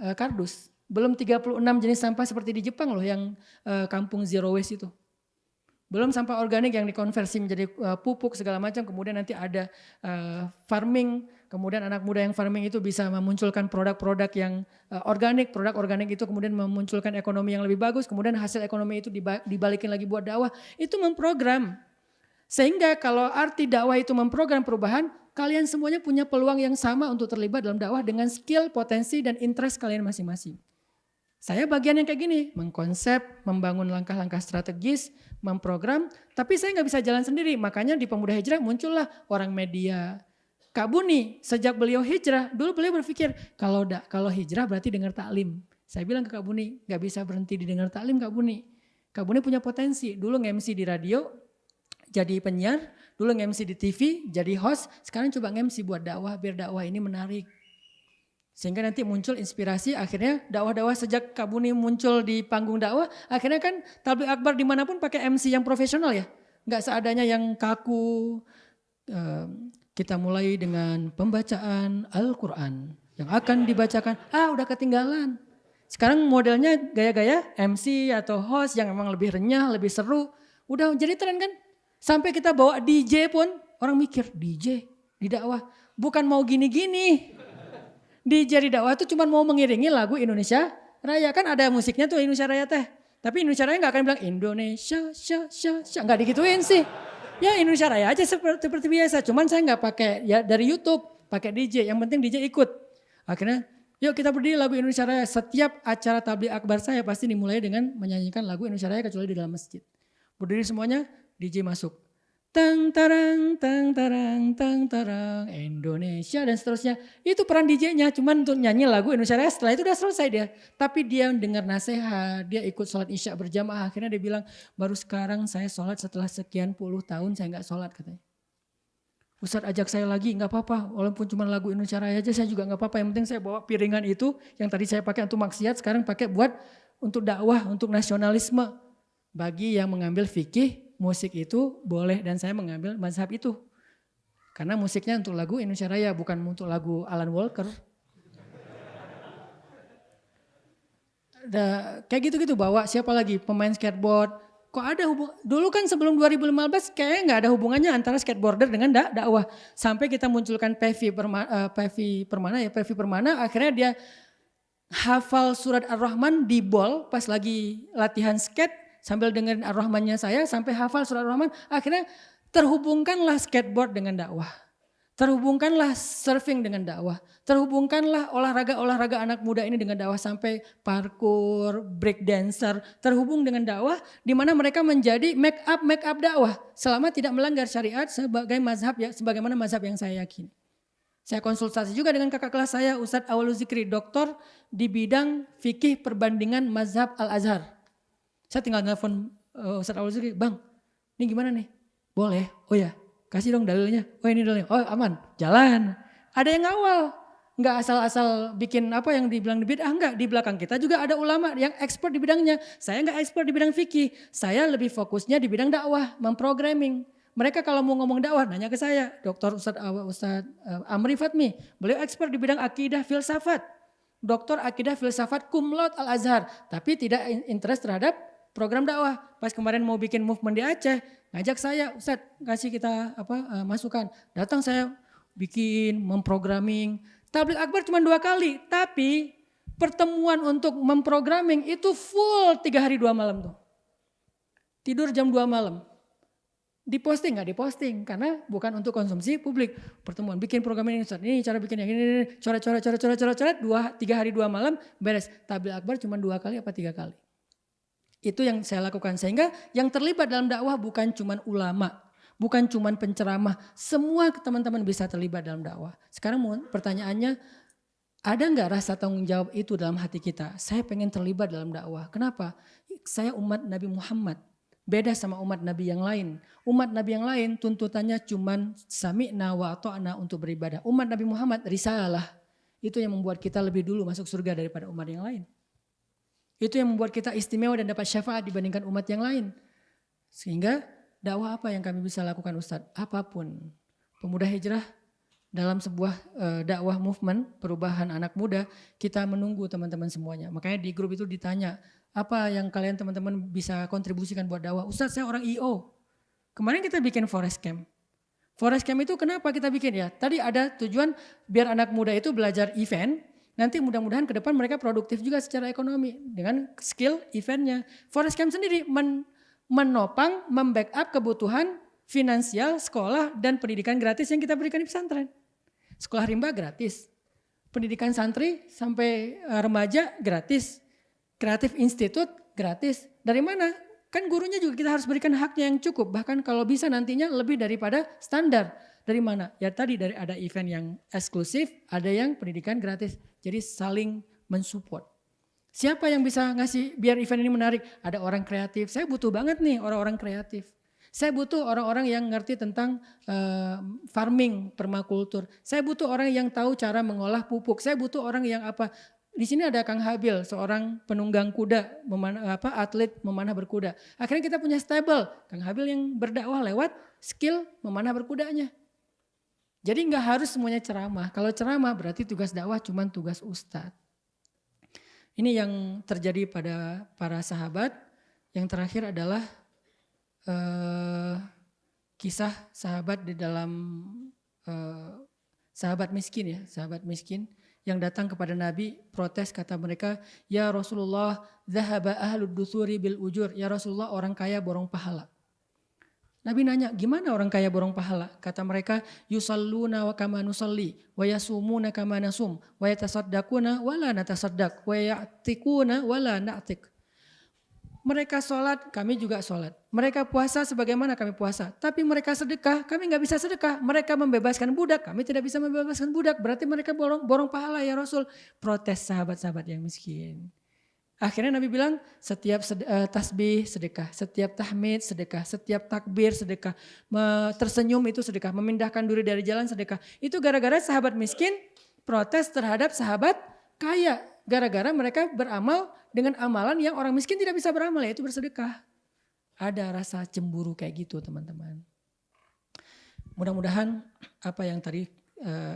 uh, kardus. Belum 36 jenis sampah seperti di Jepang loh yang uh, kampung zero waste itu. Belum sampah organik yang dikonversi menjadi uh, pupuk segala macam. Kemudian nanti ada uh, farming. Kemudian anak muda yang farming itu bisa memunculkan produk-produk yang uh, organik. Produk organik itu kemudian memunculkan ekonomi yang lebih bagus. Kemudian hasil ekonomi itu dibalikin lagi buat dakwah. Itu memprogram. Sehingga kalau arti dakwah itu memprogram perubahan, kalian semuanya punya peluang yang sama untuk terlibat dalam dakwah dengan skill, potensi, dan interest kalian masing-masing. Saya bagian yang kayak gini, mengkonsep, membangun langkah-langkah strategis, memprogram, tapi saya nggak bisa jalan sendiri. Makanya di Pemuda Hijrah muncullah orang media. Kak Buni, sejak beliau hijrah, dulu beliau berpikir kalau da, kalau hijrah berarti dengar taklim. Saya bilang ke Kak Buni, nggak bisa berhenti di dengar taklim Kak Buni. Kak Buni punya potensi, dulu nge-MC di radio, jadi penyiar, dulu nge-MC di TV, jadi host, sekarang coba nge-MC buat dakwah, biar dakwah ini menarik sehingga nanti muncul inspirasi akhirnya dakwah-dakwah sejak Kabuni muncul di panggung dakwah. Akhirnya kan tablik akbar di mana pun pakai MC yang profesional ya. Nggak seadanya yang kaku. Kita mulai dengan pembacaan Al-Quran yang akan dibacakan. Ah udah ketinggalan. Sekarang modelnya gaya-gaya MC atau host yang memang lebih renyah, lebih seru. Udah jadi tren kan. Sampai kita bawa DJ pun orang mikir DJ di dakwah. Bukan mau gini-gini di Jari Dakwah itu cuma mau mengiringi lagu Indonesia Raya. Kan ada musiknya tuh Indonesia Raya teh. Tapi Indonesia Raya nggak akan bilang Indonesia, sya, sya, sya. Nggak digituin sih. Ya Indonesia Raya aja seperti, seperti biasa. Cuman saya nggak pakai ya dari YouTube, pakai DJ. Yang penting DJ ikut. Akhirnya yuk kita berdiri lagu Indonesia Raya. Setiap acara tabligh akbar saya pasti dimulai dengan menyanyikan lagu Indonesia Raya kecuali di dalam masjid. Berdiri semuanya, DJ masuk. Tang tarang, tang tarang, tang tarang, Indonesia dan seterusnya. Itu peran DJ-nya, cuman untuk nyanyi lagu Indonesia Raya setelah itu udah selesai dia. Tapi dia dengar nasihat, dia ikut sholat isya berjamaah. Akhirnya dia bilang, baru sekarang saya sholat setelah sekian puluh tahun saya nggak sholat katanya. Ustadz ajak saya lagi, nggak apa-apa. Walaupun cuma lagu Indonesia Raya aja saya juga nggak apa-apa. Yang penting saya bawa piringan itu yang tadi saya pakai untuk maksiat, sekarang pakai buat untuk dakwah, untuk nasionalisme. Bagi yang mengambil fikih, musik itu boleh dan saya mengambil mazhab itu. Karena musiknya untuk lagu Indonesia Raya bukan untuk lagu Alan Walker. Da, kayak gitu-gitu bawa siapa lagi pemain skateboard. Kok ada hubung dulu kan sebelum 2015 kayaknya nggak ada hubungannya antara skateboarder dengan dak dakwah. Sampai kita munculkan Pevi Permana, uh, Pevi Permana ya Pevi Permana akhirnya dia hafal surat Ar-Rahman di bol pas lagi latihan skate sambil dengerin Ar-Rahmannya saya sampai hafal surat Ar-Rahman. Akhirnya terhubungkanlah skateboard dengan dakwah. Terhubungkanlah surfing dengan dakwah. Terhubungkanlah olahraga-olahraga anak muda ini dengan dakwah sampai parkour, break dancer. Terhubung dengan dakwah di mana mereka menjadi make up make up dakwah selama tidak melanggar syariat sebagai mazhab ya sebagaimana mazhab yang saya yakini. Saya konsultasi juga dengan kakak kelas saya Ustadz Awalul Zikri, doktor di bidang fikih perbandingan mazhab Al-Azhar. Saya tinggal nelfon uh, Ustaz Awal Zikri, bang ini gimana nih? Boleh, oh ya kasih dong dalilnya. Oh ini dalilnya, oh aman, jalan. Ada yang ngawal, nggak asal-asal bikin apa yang dibilang di bidang, enggak. Di belakang kita juga ada ulama yang expert di bidangnya. Saya nggak expert di bidang fikih, saya lebih fokusnya di bidang dakwah, memprogramming. Mereka kalau mau ngomong dakwah nanya ke saya, Dr. Ustadz Ustad, uh, Amri Fatmi, beliau expert di bidang akidah filsafat. Doktor akidah filsafat kumlot Al-Azhar, tapi tidak interest terhadap program dakwah. Pas kemarin mau bikin movement di Aceh, ngajak saya, Ustaz kasih kita apa uh, masukan. Datang saya bikin, memprogramming. Tablik akbar cuma dua kali, tapi pertemuan untuk memprogramming itu full tiga hari dua malam tuh. Tidur jam dua malam. Diposting nggak diposting karena bukan untuk konsumsi publik. Pertemuan bikin program ini, Ustaz, ini cara bikin yang ini, coret, coret, coret, coret, coret, coret, dua, tiga hari dua malam beres. Tablik akbar cuma dua kali apa tiga kali. Itu yang saya lakukan sehingga yang terlibat dalam dakwah bukan cuma ulama, bukan cuma penceramah, semua teman-teman bisa terlibat dalam dakwah. Sekarang pertanyaannya, ada nggak rasa tanggung jawab itu dalam hati kita? Saya pengen terlibat dalam dakwah. Kenapa? Saya umat Nabi Muhammad. Beda sama umat Nabi yang lain. Umat Nabi yang lain tuntutannya cuma sami'na wa ta'na untuk beribadah. Umat Nabi Muhammad risalah. Itu yang membuat kita lebih dulu masuk surga daripada umat yang lain. Itu yang membuat kita istimewa dan dapat syafaat dibandingkan umat yang lain. Sehingga dakwah apa yang kami bisa lakukan Ustadz? Apa pun. Pemuda hijrah dalam sebuah uh, dakwah movement perubahan anak muda, kita menunggu teman-teman semuanya. Makanya di grup itu ditanya, apa yang kalian teman-teman bisa kontribusikan buat dakwah? Ustadz saya orang IO. Kemarin kita bikin forest camp. Forest camp itu kenapa kita bikin ya? Tadi ada tujuan biar anak muda itu belajar event, Nanti mudah-mudahan ke depan mereka produktif juga secara ekonomi dengan skill eventnya. Forest Camp sendiri men menopang, membackup kebutuhan finansial, sekolah, dan pendidikan gratis yang kita berikan di pesantren. Sekolah rimba gratis, pendidikan santri sampai eh, remaja gratis, kreatif institut gratis. Dari mana? Kan gurunya juga kita harus berikan haknya yang cukup, bahkan kalau bisa nantinya lebih daripada standar. Dari mana? Ya tadi dari ada event yang eksklusif, ada yang pendidikan gratis. Jadi saling mensupport. Siapa yang bisa ngasih biar event ini menarik? Ada orang kreatif. Saya butuh banget nih orang-orang kreatif. Saya butuh orang-orang yang ngerti tentang uh, farming, permakultur. Saya butuh orang yang tahu cara mengolah pupuk. Saya butuh orang yang apa? Di sini ada Kang Habil, seorang penunggang kuda, memanah, apa atlet memanah berkuda. Akhirnya kita punya stable, Kang Habil yang berdakwah lewat skill memanah berkudanya. Jadi nggak harus semuanya ceramah. Kalau ceramah berarti tugas dakwah cuma tugas ustadz. Ini yang terjadi pada para sahabat. Yang terakhir adalah uh, kisah sahabat di dalam uh, sahabat miskin ya, sahabat miskin yang datang kepada Nabi protes kata mereka, "Ya Rasulullah, zahaba ahlud dusuri bil ujur." Ya Rasulullah, orang kaya borong pahala. Nabi nanya, gimana orang kaya borong pahala? Kata mereka, yusalluna wa kama nusalli, wa yasumuna kama nasum, wa yatasaddaquna wa la natasaddaq, wa ya'tikuna wa la na'tik. Mereka sholat, kami juga sholat. Mereka puasa sebagaimana kami puasa. Tapi mereka sedekah, kami nggak bisa sedekah. Mereka membebaskan budak, kami tidak bisa membebaskan budak. Berarti mereka borong, borong pahala ya Rasul. Protes sahabat-sahabat yang miskin. Akhirnya Nabi bilang setiap uh, tasbih sedekah, setiap tahmid sedekah, setiap takbir sedekah, tersenyum itu sedekah, memindahkan duri dari jalan sedekah. Itu gara-gara sahabat miskin protes terhadap sahabat kaya. Gara-gara mereka beramal dengan amalan yang orang miskin tidak bisa beramal yaitu bersedekah. Ada rasa cemburu kayak gitu teman-teman. Mudah-mudahan apa yang tadi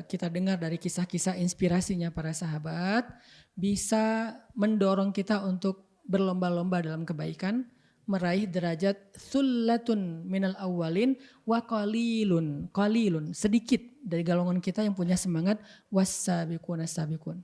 kita dengar dari kisah-kisah inspirasinya para sahabat bisa mendorong kita untuk berlomba-lomba dalam kebaikan, meraih derajat sullatun minal awalin wa qalilun, qalilun, sedikit dari golongan kita yang punya semangat wasabiqun sabiqun.